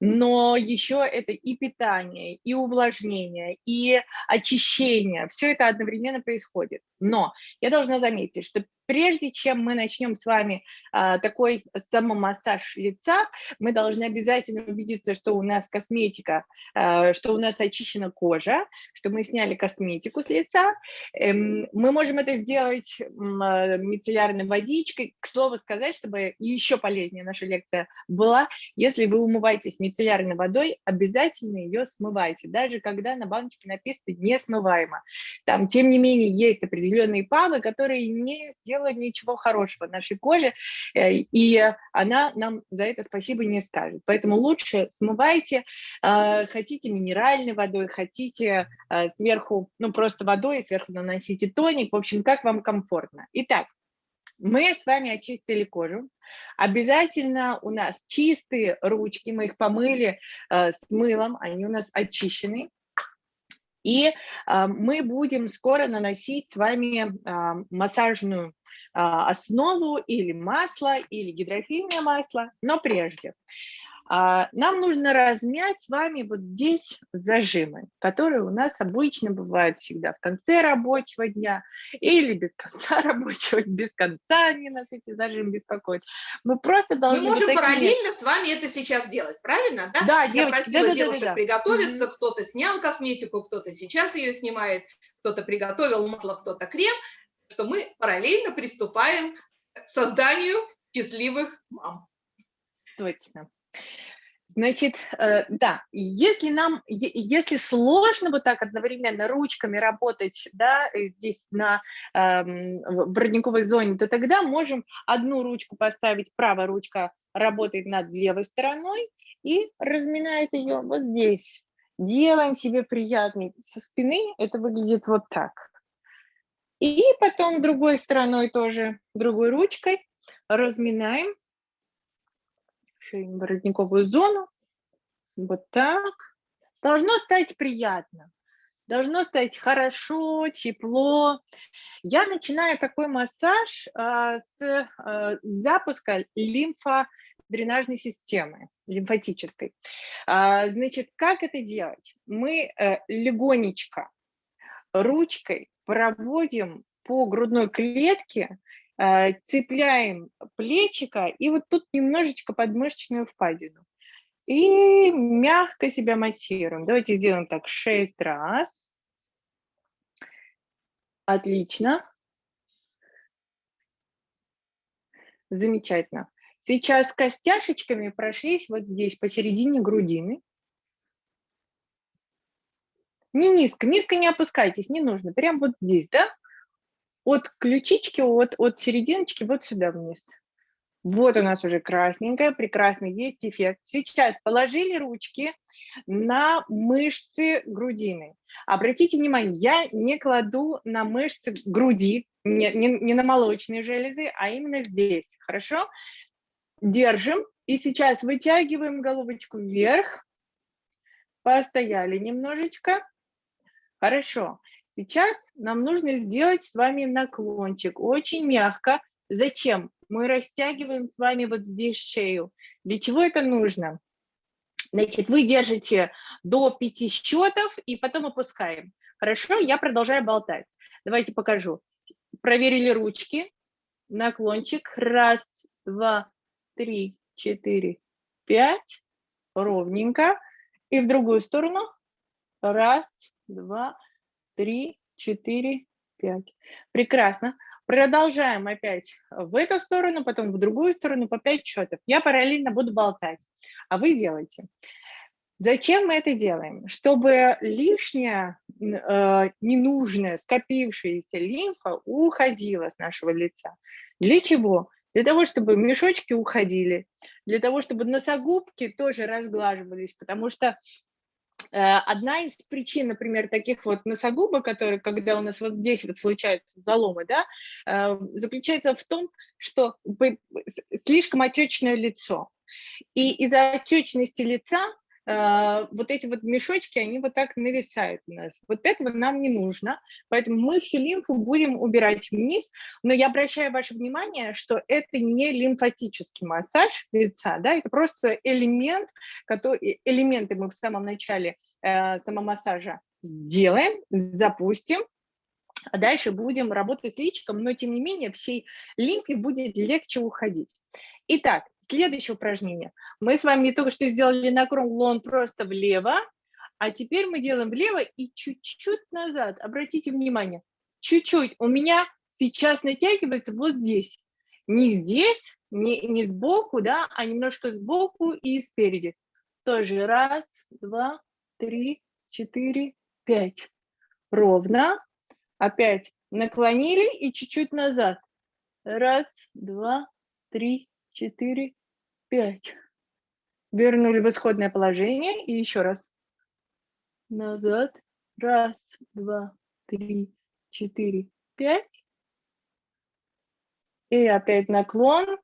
но еще это и питание, и увлажнение, и очищение, все это одновременно происходит. Но я должна заметить, что прежде чем мы начнем с вами а, такой самомассаж лица, мы должны обязательно убедиться, что у нас косметика, а, что у нас очищена кожа, что мы сняли косметику с лица. Эм, мы можем это сделать а, мицеллярной водичкой. К слову сказать, чтобы еще полезнее наша лекция была, если вы умываетесь мицеллярной водой, обязательно ее смывайте, даже когда на баночке написано «не смываемо». Там, тем не менее, есть определенные павы, которые не сделают ничего хорошего нашей коже, э, и она нам за это спасибо не скажет. Поэтому лучше смывайте, э, хотите минеральной водой, хотите э, сверху, ну просто водой, сверху наносите тоник, в общем, как вам комфортно. Итак, мы с вами очистили кожу. Обязательно у нас чистые ручки, мы их помыли э, с мылом, они у нас очищены. И э, мы будем скоро наносить с вами э, массажную а, основу или масло, или гидрофильное масло, но прежде. А, нам нужно размять с вами вот здесь зажимы, которые у нас обычно бывают всегда в конце рабочего дня или без конца рабочего, без конца они нас эти зажимы беспокоят. Мы просто должны... Мы можем такими... параллельно с вами это сейчас делать, правильно? Да, да Я девочки, просила да, да, девушек да, да. приготовиться, mm -hmm. кто-то снял косметику, кто-то сейчас ее снимает, кто-то приготовил масло, кто-то крем что мы параллельно приступаем к созданию счастливых мам. Точно. Значит, э, да, если нам, если сложно вот так одновременно ручками работать, да, здесь на э, в зоне, то тогда можем одну ручку поставить, правая ручка работает над левой стороной и разминает ее вот здесь. Делаем себе приятный со спины, это выглядит вот так. И потом другой стороной тоже, другой ручкой разминаем шейно-воротниковую зону. Вот так. Должно стать приятно. Должно стать хорошо, тепло. Я начинаю такой массаж а, с а, запуска лимфодренажной системы, лимфатической. А, значит, как это делать? Мы а, легонечко ручкой проводим по грудной клетке, цепляем плечика и вот тут немножечко подмышечную впадину. И мягко себя массируем. Давайте сделаем так 6 раз. Отлично. Замечательно. Сейчас костяшечками прошлись вот здесь, посередине грудины. Не низко, низко не опускайтесь, не нужно. Прям вот здесь, да? От ключички, от, от серединочки вот сюда вниз. Вот у нас уже красненькая, прекрасно есть эффект. Сейчас положили ручки на мышцы грудины. Обратите внимание, я не кладу на мышцы груди, не, не, не на молочные железы, а именно здесь, хорошо? держим. И сейчас вытягиваем головочку вверх. Постояли немножечко. Хорошо. Сейчас нам нужно сделать с вами наклончик. Очень мягко. Зачем? Мы растягиваем с вами вот здесь шею. Для чего это нужно? Значит, вы держите до пяти счетов и потом опускаем. Хорошо, я продолжаю болтать. Давайте покажу. Проверили ручки. Наклончик. Раз, два, три, четыре, пять. Ровненько. И в другую сторону. Раз, два, три, четыре, пять. Прекрасно. Продолжаем опять в эту сторону, потом в другую сторону по 5 счетов. Я параллельно буду болтать, а вы делаете. Зачем мы это делаем? Чтобы лишняя, э, ненужная, скопившаяся лимфа уходила с нашего лица. Для чего? Для того, чтобы мешочки уходили, для того, чтобы носогубки тоже разглаживались, потому что одна из причин, например, таких вот носогубок, которые, когда у нас вот здесь вот случаются заломы, да, э, заключается в том, что слишком отечное лицо. И из-за отечности лица Э, вот эти вот мешочки, они вот так нависают у нас. Вот этого нам не нужно, поэтому мы всю лимфу будем убирать вниз, но я обращаю ваше внимание, что это не лимфатический массаж лица, да, это просто элемент, который, элементы мы в самом начале э, самомассажа сделаем, запустим, а дальше будем работать с личиком, но тем не менее всей лимфе будет легче уходить. Итак, следующее упражнение. Мы с вами только что сделали наклон просто влево, а теперь мы делаем влево и чуть-чуть назад. Обратите внимание, чуть-чуть. У меня сейчас натягивается вот здесь. Не здесь, не, не сбоку, да, а немножко сбоку и спереди. Тоже раз, два, три, четыре, пять. Ровно. Опять наклонили и чуть-чуть назад. Раз, два, три, четыре, пять. Вернули в исходное положение и еще раз. Назад. Раз, два, три, четыре, пять. И опять наклон.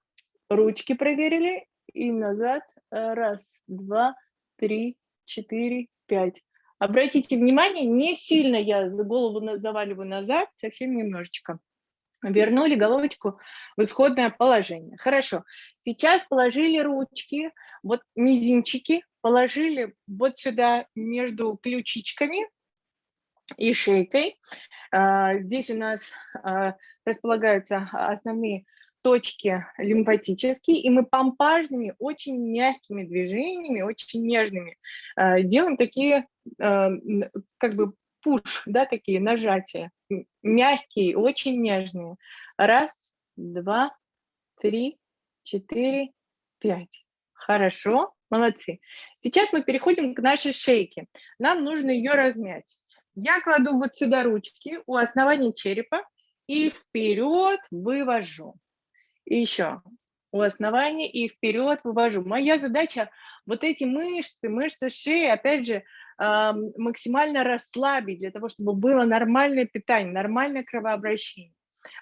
Ручки проверили. И назад. Раз, два, три, четыре, пять. Обратите внимание, не сильно я за голову заваливаю назад, совсем немножечко вернули головочку в исходное положение. Хорошо, сейчас положили ручки, вот мизинчики, положили вот сюда между ключичками и шейкой. А, здесь у нас а, располагаются основные точки лимфатические, и мы помпажными, очень мягкими движениями, очень нежными а, делаем такие как бы пуш, да, такие нажатия, мягкие, очень нежные. Раз, два, три, четыре, пять. Хорошо, молодцы. Сейчас мы переходим к нашей шейке. Нам нужно ее размять. Я кладу вот сюда ручки у основания черепа и вперед вывожу. И еще у основания и вперед вывожу. Моя задача вот эти мышцы, мышцы шеи, опять же, максимально расслабить, для того, чтобы было нормальное питание, нормальное кровообращение.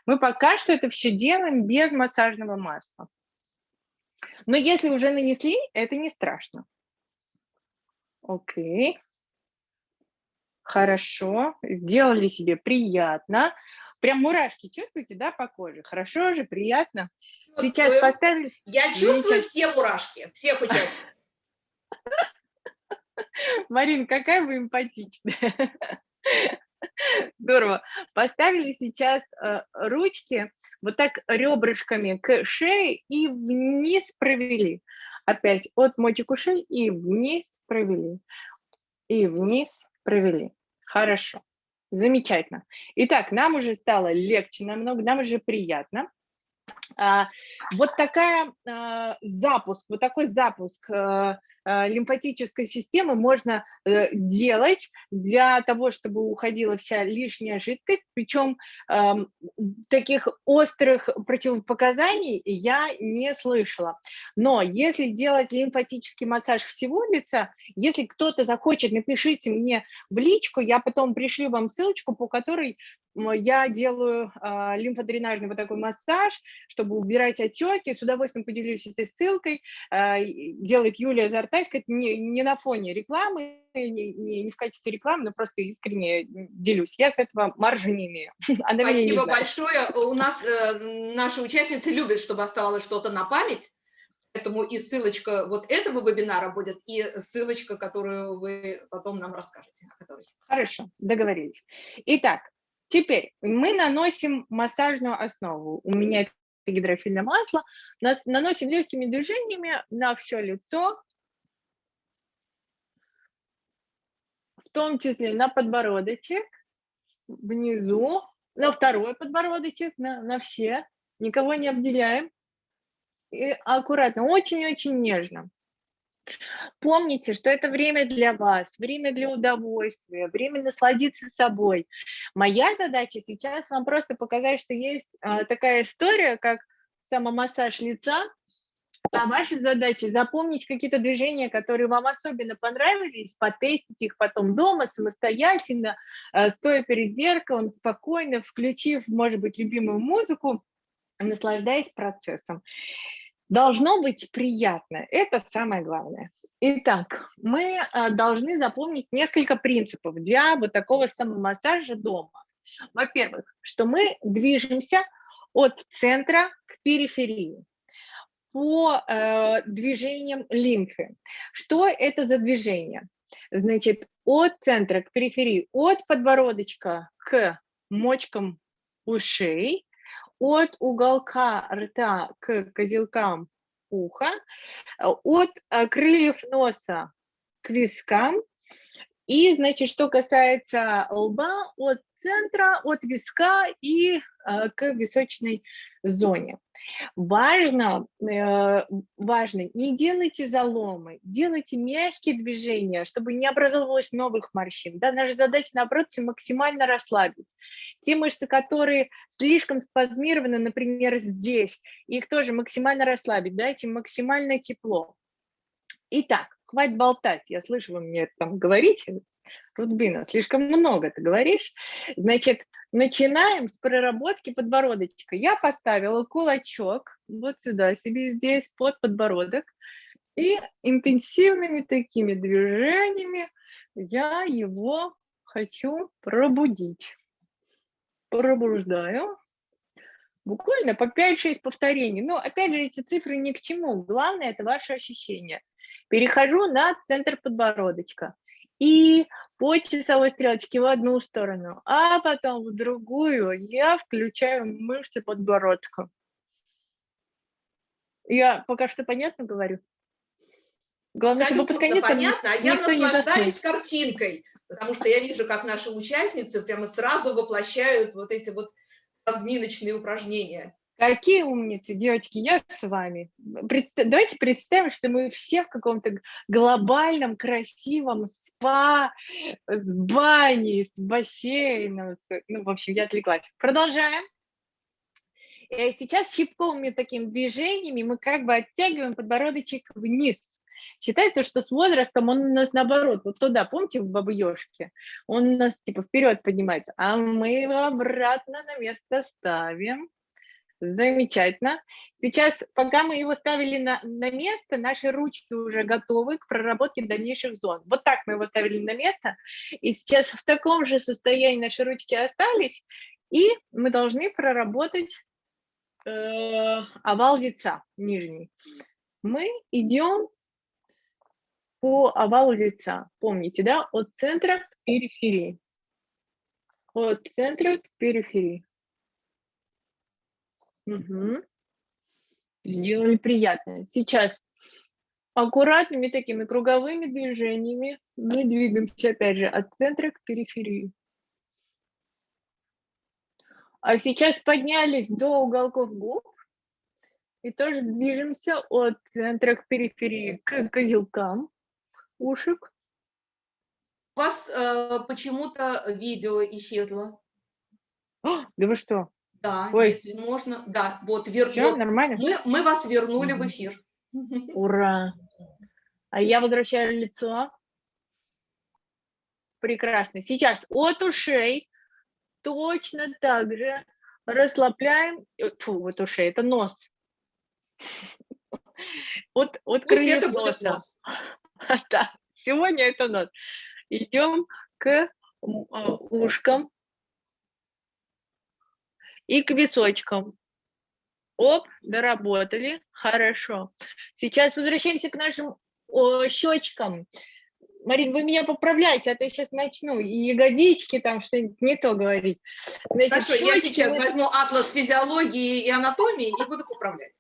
Мы пока что это все делаем без массажного масла. Но если уже нанесли, это не страшно. Окей. Хорошо. Сделали себе приятно. Прям мурашки чувствуете, да, по коже? Хорошо же, приятно. Сейчас поставили... Я чувствую все мурашки, всех участников. Марин, какая вы эмпатичная. Здорово. Поставили сейчас э, ручки вот так ребрышками к шее и вниз провели. Опять от мочек ушей и вниз провели. И вниз провели. Хорошо. Замечательно. Итак, нам уже стало легче намного, нам уже приятно. А, вот такая а, запуск, вот такой запуск Э, лимфатической системы можно э, делать для того, чтобы уходила вся лишняя жидкость, причем эм, таких острых противопоказаний я не слышала. Но если делать лимфатический массаж всего лица, если кто-то захочет, напишите мне в личку, я потом пришлю вам ссылочку, по которой я делаю а, лимфодренажный вот такой массаж, чтобы убирать отеки. С удовольствием поделюсь этой ссылкой. И Делает Юлия Зартайская. Не, не на фоне рекламы, не, не- не в качестве рекламы, но просто искренне делюсь. Я с этого маржи не имею. Она не Спасибо знает. большое. У нас э, наши участницы любят, чтобы оставалось что-то на память. Поэтому и ссылочка вот этого вебинара будет, и ссылочка, которую вы потом нам расскажете. о которой. Хорошо, договорились. Итак, теперь мы наносим массажную основу. У меня это гидрофильное масло. Нас наносим легкими движениями на все лицо, в том числе на подбородочек, внизу, на второй подбородочек, на, на все. Никого не обделяем. И аккуратно, очень-очень нежно. Помните, что это время для вас, время для удовольствия, время насладиться собой. Моя задача сейчас вам просто показать, что есть а, такая история, как самомассаж лица, а ваша задача запомнить какие-то движения, которые вам особенно понравились, потестить их потом дома самостоятельно, а, стоя перед зеркалом, спокойно, включив, может быть, любимую музыку, наслаждаясь процессом. Должно быть приятно, это самое главное. Итак, мы а, должны запомнить несколько принципов для вот такого самомассажа дома. Во-первых, что мы движемся от центра к периферии по э, движениям лимфы. Что это за движение? Значит, от центра к периферии, от подбородочка к мочкам ушей, от уголка рта к козелкам уха, э, от э, крыльев носа к вискам. И, значит, что касается лба, от центра, от виска и э, к височной зоне. Важно, э, важно, не делайте заломы, делайте мягкие движения, чтобы не образовалось новых морщин. Да? Наша задача, наоборот, максимально расслабить. Те мышцы, которые слишком спазмированы, например, здесь, их тоже максимально расслабить, дайте максимальное тепло. Итак, хватит болтать, я слышу, вы мне там говорите, Рудбина, слишком много ты говоришь. Значит, начинаем с проработки подбородочка. Я поставила кулачок вот сюда себе здесь под подбородок. И интенсивными такими движениями я его хочу пробудить. Пробуждаю. Буквально по 5-6 повторений. Но опять же, эти цифры ни к чему. Главное – это ваше ощущение. Перехожу на центр подбородочка. И по часовой стрелочке в одну сторону, а потом в другую я включаю мышцы подбородка. Я пока что понятно говорю? Главное, чтобы под конец понятно, а я наслаждаюсь картинкой, потому что я вижу, как наши участницы прямо сразу воплощают вот эти вот разминочные упражнения. Какие умницы, девочки, я с вами. Давайте представим, что мы все в каком-то глобальном, красивом спа, с баней, с бассейном. Ну, в общем, я отвлеклась. Продолжаем. Э, Сейчас щипковыми такими движениями мы как бы оттягиваем подбородочек вниз. Считается, что с возрастом он у нас наоборот, вот туда, помните, в бабы? Он у нас типа вперед поднимается, а мы его обратно на место ставим. Замечательно. Сейчас, пока мы его ставили на, на место, наши ручки уже готовы к проработке дальнейших зон. Вот так мы его ставили на место. И сейчас в таком же состоянии наши ручки остались. И мы должны проработать э, овал лица нижний. Мы идем по овалу лица. Помните, да? От центра к периферии. От центра к периферии. Мгм. Сделали приятно. Сейчас аккуратными такими круговыми движениями мы двигаемся, опять же, от центра к периферии. А сейчас поднялись до уголков губ и тоже движемся от центра к периферии, к козелкам ушек. У вас э, почему-то видео исчезло. А, да вы что? Да, Ой. если можно. Да, вот, вер, Все вот. нормально? Мы, мы вас вернули в Мгм. эфир. Ура! А я возвращаю лицо. Прекрасно. Сейчас от ушей точно так же расслабляем, э, фу, вот уши, это нос. Вот, вот Пусть это будет нос. Да, сегодня это нос. Идем к а, ушкам и к височкам. Оп, доработали, хорошо. Сейчас возвращаемся к нашим о, щечкам. Марин, вы меня поправляйте, а то я сейчас начну и ягодички там что-нибудь не то говорить. Значит, Хорошо, я щечки сейчас мы- возьму атлас физиологии и анатомии и буду поправлять.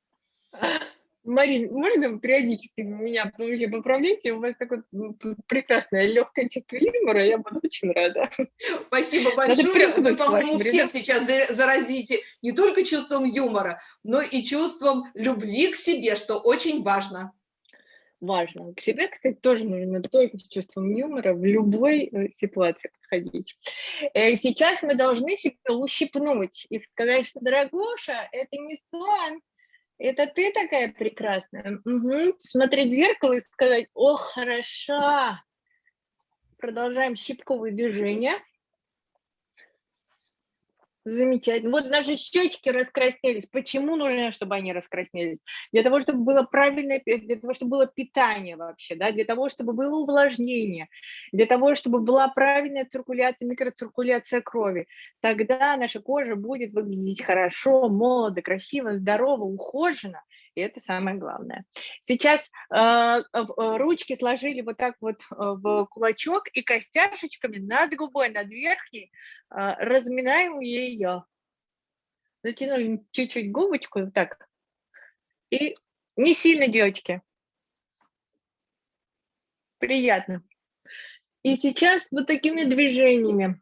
Марин, можно периодически меня вообще поправляйте? У вас такое прекрасное легкое чувство юмора, я буду очень рада. Спасибо большое. Вы, по-моему, всех сейчас за- заразите не только чувством юмора, но и чувством любви к себе, что очень важно. Важно. К себе, кстати, тоже нужно только с чувством юмора в любой э, ситуации подходить. Э, Сейчас мы должны себя ущипнуть и сказать, что, дорогуша, это не сон, это ты такая прекрасная. Мгм. Смотреть в зеркало и сказать, о, хороша. Продолжаем щипковые движения. Замечательно. Вот наши щечки раскраснелись. Почему нужно, чтобы они раскраснелись? Для того, чтобы было правильное, для того, чтобы было питание вообще, да, для того, чтобы было увлажнение, для того, чтобы была правильная циркуляция, микроциркуляция крови. Тогда наша кожа будет выглядеть хорошо, молодо, красиво, здорово, ухоженно. И это самое главное. Сейчас э, в- э, ручки сложили вот так вот э, в кулачок и костяшечками над губой, над верхней а, разминаем ее. Затянули чуть-чуть губочку, вот так. И не сильно, девочки. Приятно. И сейчас вот такими движениями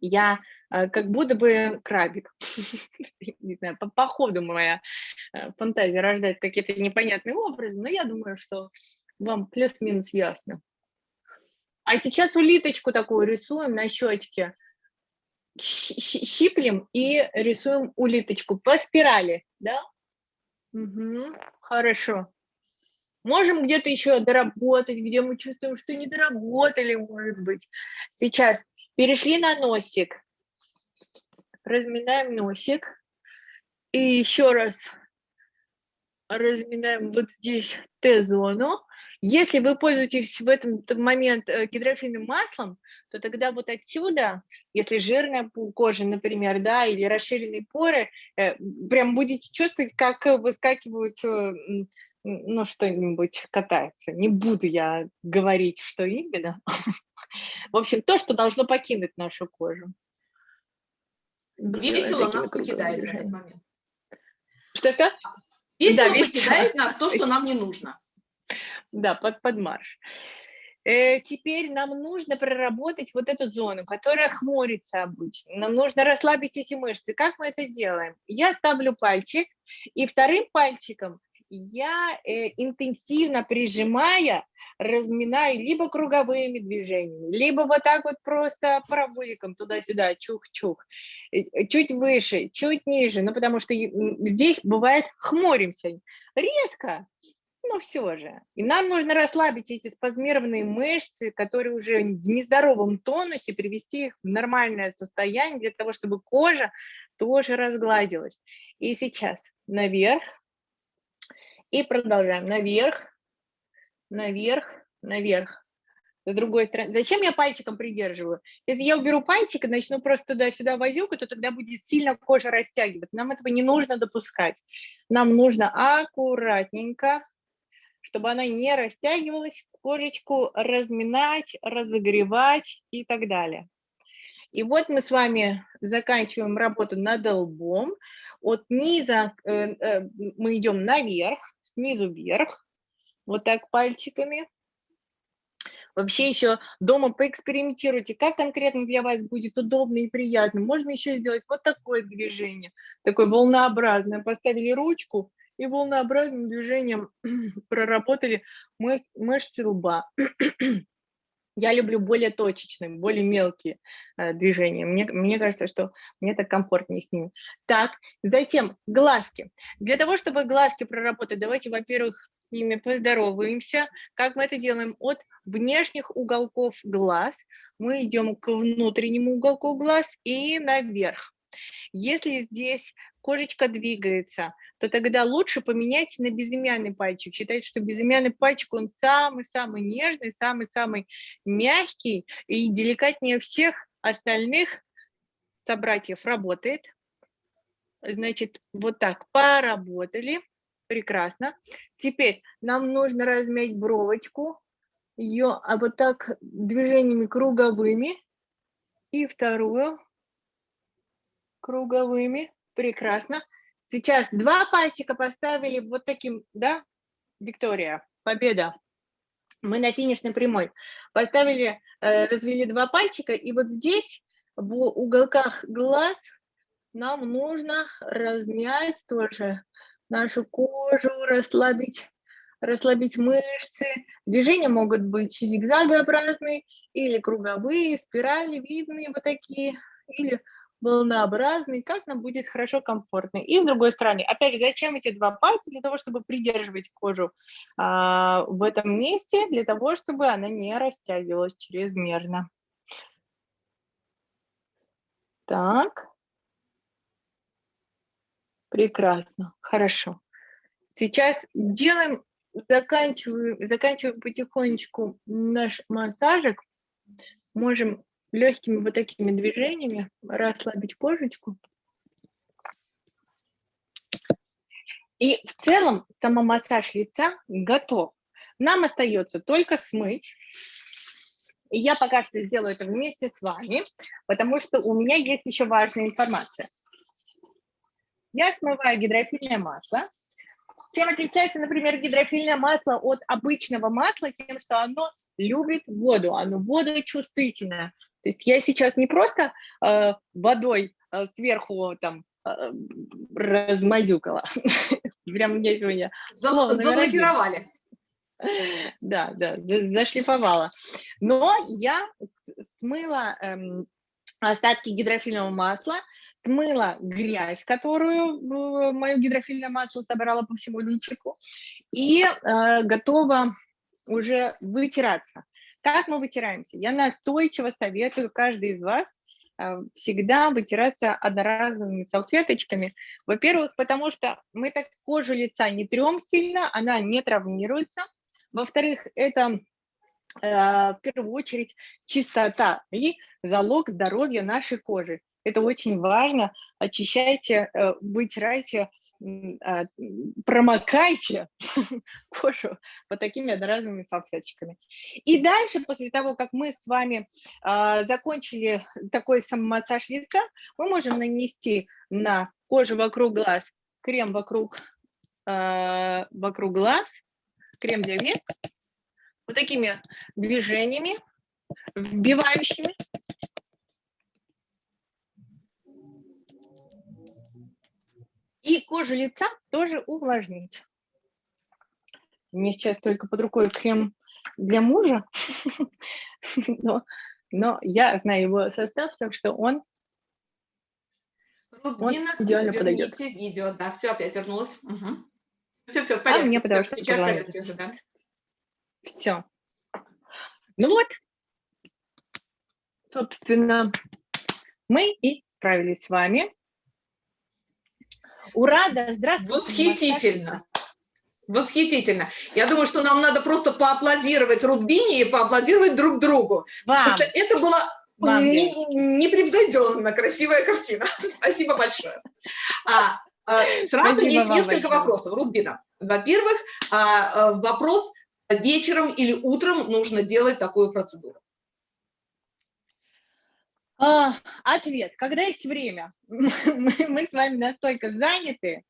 я а, как будто бы крабик. Не знаю, по, по ходу моя э, фантазия рождает какие-то непонятные образы, но я думаю, что вам плюс-минус ясно. А сейчас улиточку такую рисуем на щечке щиплем и рисуем улиточку по спирали, да? Мгм, Хорошо. Можем где-то еще доработать, где мы чувствуем, что не доработали, может быть. Сейчас перешли на носик. Разминаем носик. И еще раз разминаем вот здесь Т-зону. Если вы пользуетесь в этот момент э, гидрофильным маслом, то тогда вот отсюда если жирная кожа, например, да, или расширенные поры, э, прям будете чувствовать, как выскакивают, э, ну, что-нибудь катается. Не буду я говорить, что именно. В общем, то, что должно покинуть нашу кожу. Весело нас покидает в этот момент. Что-что? Весело весело. покидает нас то, что нам не нужно. Да, под, под марш. Э, теперь нам нужно проработать вот эту зону, которая хмурится обычно. Нам нужно расслабить эти мышцы. Как мы это делаем? Я ставлю пальчик, и вторым пальчиком я э, интенсивно прижимая, разминаю либо круговыми движениями, либо вот так вот просто проводиком туда-сюда, чух-чух. Э, Чуть выше, чуть ниже, ну потому что здесь бывает хмуримся. Редко, но все же. И нам нужно расслабить эти спазмированные мышцы, которые уже в нездоровом тонусе, привести их в нормальное состояние для того, чтобы кожа тоже разгладилась. И сейчас наверх. И продолжаем. Наверх, наверх, наверх. С другой стороны. Зачем я пальчиком придерживаю? Если я уберу пальчик и начну просто туда-сюда возюкать, то тогда будет сильно кожа растягивать. Нам этого не нужно допускать. Нам нужно аккуратненько, чтобы она не растягивалась, кожечку разминать, разогревать и так далее. И вот мы с вами заканчиваем работу над лбом. От низа э, э, мы идем наверх, снизу вверх, вот так пальчиками. Вообще еще дома поэкспериментируйте, как конкретно для вас будет удобно и приятно. Можно еще сделать вот такое движение, такое волнообразное. Поставили ручку и волнообразным движением проработали мыш- мышцы лба. Я люблю более точечные, более мелкие э, движения. Мне, мне кажется, что мне так комфортнее с ними. Так, затем глазки. Для того, чтобы глазки проработать, давайте, во-первых, ними поздороваемся. Как мы это делаем? От внешних уголков глаз мы идем к внутреннему уголку глаз и наверх. Если здесь кожечка двигается, то тогда лучше поменять на безымянный пальчик. Считайте, что безымянный пальчик, он самый-самый нежный, самый-самый мягкий и деликатнее всех остальных собратьев работает. Значит, вот так поработали. Прекрасно. Теперь нам нужно размять бровочку, ее а вот так движениями круговыми. И вторую круговыми. Прекрасно. Сейчас два пальчика поставили вот таким, да, Виктория, победа. Мы на финишной прямой. Поставили, э, развели два пальчика, и вот здесь в уголках глаз нам нужно размять тоже нашу кожу, расслабить, расслабить мышцы. Движения могут быть зигзагообразные или круговые, спирали видные вот такие, или волнообразный, как нам будет хорошо, комфортно. И с другой стороны, опять же, зачем эти два пальца? Для того, чтобы придерживать кожу а, в этом месте, для того, чтобы она не растягивалась чрезмерно. Так. Прекрасно, хорошо. Сейчас делаем, заканчиваем, заканчиваем потихонечку наш массажик. Можем легкими вот такими движениями расслабить кожечку. И в целом самомассаж лица готов. Нам остается только смыть. И я пока что сделаю это вместе с вами, потому что у меня есть еще важная информация. Я смываю гидрофильное масло. Чем отличается, например, гидрофильное масло от обычного масла? Тем, что оно любит воду, оно водочувствительное. То есть я сейчас не просто э, водой э, сверху там э, размазюкала, прям мне сегодня... Заблокировали. Да, да, зашлифовала. Но я смыла эм, остатки гидрофильного масла, смыла грязь, которую мое гидрофильное масло собрало по всему личику, и э, готова уже вытираться. Как мы вытираемся? Я настойчиво советую каждый из вас э, всегда вытираться одноразовыми салфеточками. Во-первых, потому что мы так кожу лица не трем сильно, она не травмируется. Во-вторых, это э, в первую очередь чистота и залог здоровья нашей кожи. Это очень важно. Очищайте, э, вытирайте а, промокайте кожу вот такими одноразовыми салфеточками. И дальше, после того, как мы с вами э, закончили такой самомассаж лица, мы можем нанести на кожу вокруг глаз крем вокруг, э, вокруг глаз, крем для век, вот такими движениями, вбивающими И кожу лица тоже увлажнить. Мне сейчас только под рукой крем для мужа, но, но я знаю его состав, так что он, Рубина, он идеально подойдет. видео, да, все, опять вернулось. Угу. Все, все, в порядке. А мне все, что сейчас в порядке уже, да. Все. Ну вот, собственно, мы и справились с вами. Ура, да, здравствуйте. Восхитительно. Восхитительно. Я думаю, что нам надо просто поаплодировать Рубине и поаплодировать друг другу. Вам. Потому что это была непревзойденно красивая картина. Спасибо большое. А, а, сразу Спасибо есть несколько большое. вопросов, Рубина. Во-первых, а, а, вопрос, вечером или утром нужно делать такую процедуру. А, ответ. Когда есть время? мы, мы с вами настолько заняты,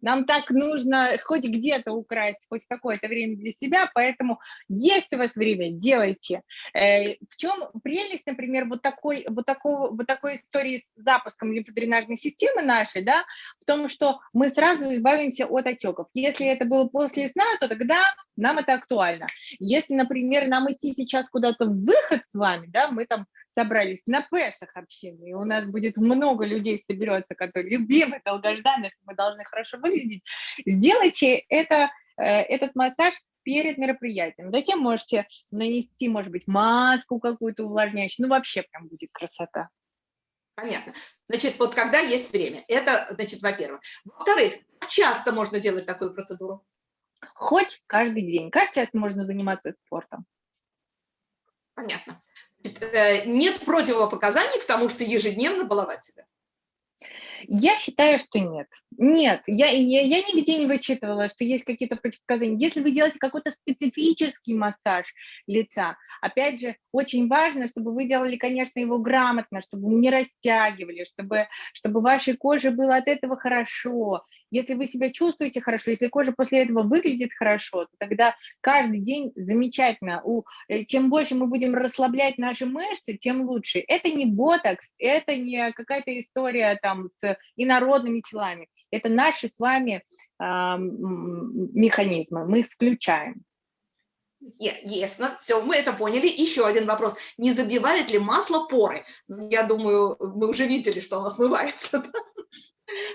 нам так нужно хоть где-то украсть, хоть какое-то время для себя, поэтому есть у вас время, делайте. Э, в чем прелесть, например, вот такой, вот, такого, вот такой истории с запуском лимфодренажной системы нашей, да, в том, что мы сразу избавимся от отеков. Если это было после сна, то тогда нам это актуально. Если, например, нам идти сейчас куда-то в выход с вами, да, мы там собрались на Песах общины, и у нас будет много людей соберется, которые любимы, долгожданных, мы должны хорошо выглядеть, сделайте это этот массаж перед мероприятием. Затем можете нанести, может быть, маску какую-то увлажняющую. Ну, вообще прям будет красота. Понятно. Значит, вот когда есть время, это, значит, во-первых. Во-вторых, часто можно делать такую процедуру? Хоть каждый день. Как часто можно заниматься спортом? Понятно. Э, нет противопоказаний к тому, что ежедневно баловать себя? Я считаю, что нет. Нет, я, я, я нигде не вычитывала, что есть какие-то противопоказания. Если вы делаете какой-то специфический массаж лица, опять же, очень важно, чтобы вы делали, конечно, его грамотно, чтобы не растягивали, чтобы, чтобы вашей коже было от этого хорошо. Если вы себя чувствуете хорошо, если кожа после этого выглядит хорошо, то тогда каждый день замечательно. У, э, чем больше мы будем расслаблять наши мышцы, тем лучше. Это не ботокс, это не какая-то история там с инородными телами. Это наши с вами э, механизмы, мы их включаем. Ясно, все, мы это поняли. Еще один вопрос. Не забивает ли масло поры? Я думаю, мы уже видели, что оно смывается.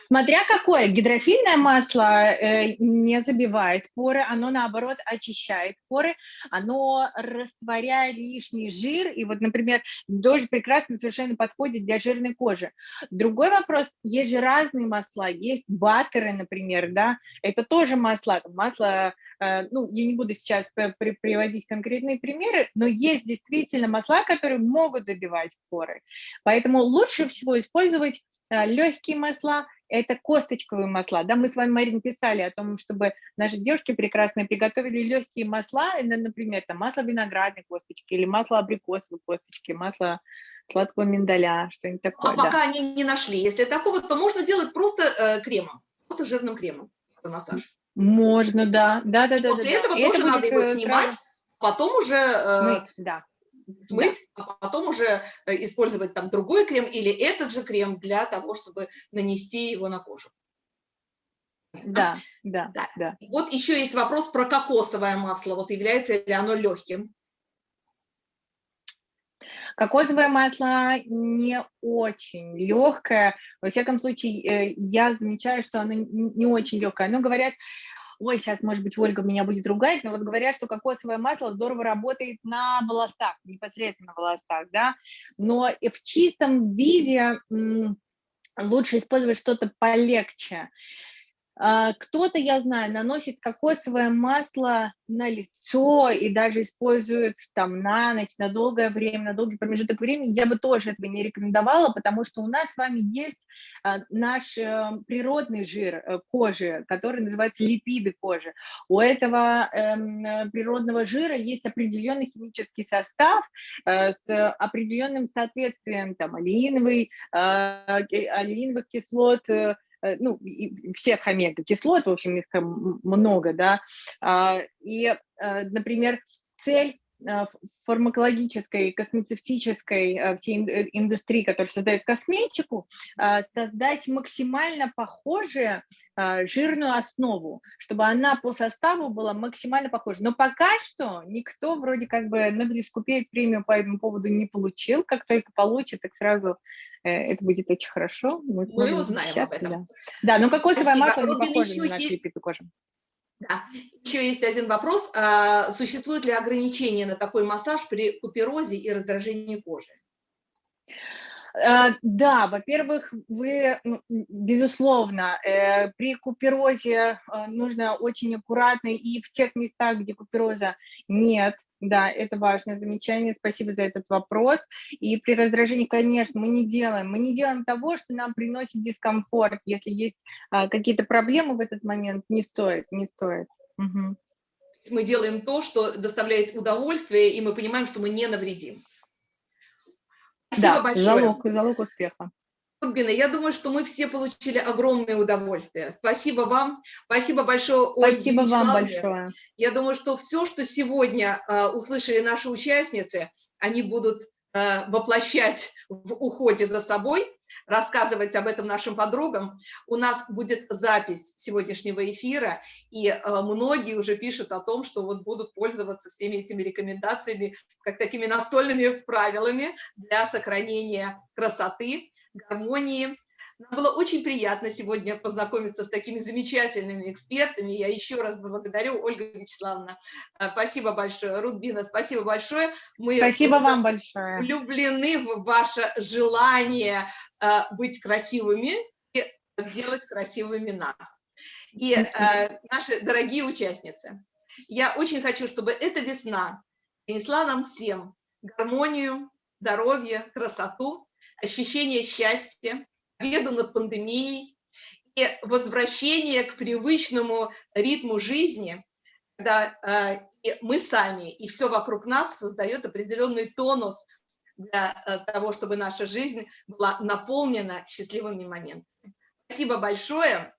Смотря какое, гидрофильное масло э, не забивает поры, оно наоборот очищает поры, оно растворяет лишний жир, и вот, например, дождь прекрасно совершенно подходит для жирной кожи. Другой вопрос, есть же разные масла, есть баттеры, например, да, это тоже масло, э, ну, я не буду сейчас при приводить конкретные примеры, но есть действительно масла, которые могут забивать поры, поэтому лучше всего использовать э, легкие масла, это косточковые масла. Да, мы с вами, Марин, писали о том, чтобы наши девушки прекрасные приготовили легкие масла, например, там масло виноградной косточки или масло абрикосовой косточки, масло сладкого миндаля, что-нибудь такое. А да. пока они не нашли, если такого, то можно делать просто э, кремом, просто жирным кремом массаж. Можно, да, да, да, да. После да, этого да. тоже это надо его э, снимать, сразу... потом уже э, Мы, да смыть, да. а потом уже э, использовать там другой крем или этот же крем для того, чтобы нанести его на кожу. Да, да, да. да. Вот еще есть вопрос про кокосовое масло. Вот является ли оно легким? Кокосовое масло не очень легкое. Во всяком случае, э, я замечаю, что оно не очень легкое. Но говорят, ой, сейчас, может быть, Ольга меня будет ругать, но вот говорят, что кокосовое масло здорово работает на волосах, непосредственно на волосах, да, но в чистом виде лучше использовать что-то полегче. А, кто-то, я знаю, наносит кокосовое масло на лицо и даже использует там на ночь, на долгое время, на долгий промежуток времени. Я бы тоже этого не рекомендовала, потому что у нас с вами есть а, наш э, природный жир э, кожи, который называется липиды кожи. У этого эм, природного жира есть определенный химический состав э, с определенным соответствием там алииновый, алииновых кислот, Э, ну, всех омега-кислот, в общем, их там много, да, а, и, э, например, цель э, фармакологической, космецевтической всей индустрии, которая создает косметику, создать максимально похожую жирную основу, чтобы она по составу была максимально похожа. Но пока что никто вроде как бы Нобелевскую премию по этому поводу не получил. Как только получит, так сразу Э, это будет очень хорошо. Мы, Мы узнаем об этом. Да, да но кокосовое масло не похоже на липиду кожи. Да. Еще есть один вопрос. А, существуют ли ограничения на такой массаж при куперозе и раздражении кожи? А, да, во-первых, вы, ну, безусловно, э, при куперозе э, нужно очень аккуратно и в тех местах, где купероза нет, да, это важное замечание, спасибо за этот вопрос. И при раздражении, конечно, мы не делаем, мы не делаем того, что нам приносит дискомфорт. Если есть а, какие-то проблемы в этот момент, не стоит, не стоит. Угу. Мы делаем то, что доставляет удовольствие, и мы понимаем, что мы не навредим. Спасибо да, большое. Залог, залог успеха. Рубина, я думаю, что мы все получили огромное удовольствие. Спасибо вам. Спасибо большое, Ольге Спасибо вам большое. Я думаю, что все, что сегодня э, услышали наши участницы, они будут э, воплощать в уходе за собой, рассказывать об этом нашим подругам. У нас будет запись сегодняшнего эфира, и э, многие уже пишут о том, что вот будут пользоваться всеми этими рекомендациями, как такими настольными правилами для сохранения красоты, гармонии, Нам было очень приятно сегодня познакомиться с такими замечательными экспертами. Я еще раз благодарю, Ольга Вячеславовна. Э, Спасибо большое. Рудбина, спасибо большое. Мы Спасибо вам большое. влюблены в ваше желание э, быть красивыми и делать красивыми нас. И э, наши дорогие участницы, я очень хочу, чтобы эта весна принесла нам всем гармонию, здоровье, красоту, ощущение счастья, победу над пандемией и возвращение к привычному ритму жизни, когда э, и мы сами и все вокруг нас создает определенный тонус для э, того, чтобы наша жизнь была наполнена счастливыми моментами. Спасибо большое.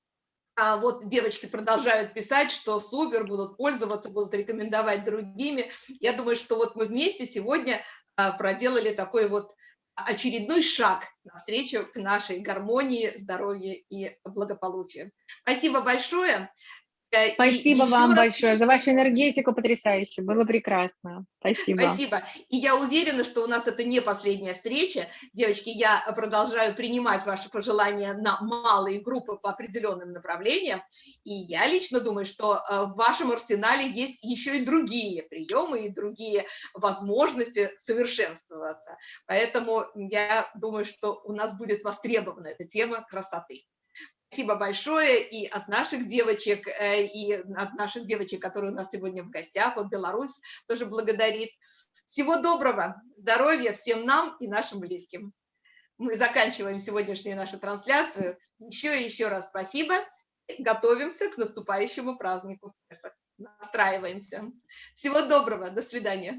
А вот девочки продолжают писать, что супер, будут пользоваться, будут рекомендовать другими. Я думаю, что вот мы вместе сегодня а, проделали такой вот очередной шаг навстречу к нашей гармонии, здоровью и благополучию. Спасибо большое. Э, и Спасибо еще вам раз- большое за вашу энергетику потрясающе. Было прекрасно. Спасибо. Спасибо. И я уверена, что у нас это не последняя встреча. Девочки, я продолжаю принимать ваши пожелания на малые группы по определенным направлениям. И я лично думаю, что э, в вашем арсенале есть еще и другие приемы и другие возможности совершенствоваться. Поэтому я думаю, что у нас будет востребована эта тема красоты. Спасибо большое и от наших девочек, э, и от наших девочек, которые у нас сегодня в гостях, вот Беларусь тоже благодарит. Всего доброго, здоровья всем нам и нашим близким. Мы заканчиваем сегодняшнюю нашу трансляцию. Еще и еще раз спасибо. Готовимся к наступающему празднику. Настраиваемся. Всего доброго, до свидания.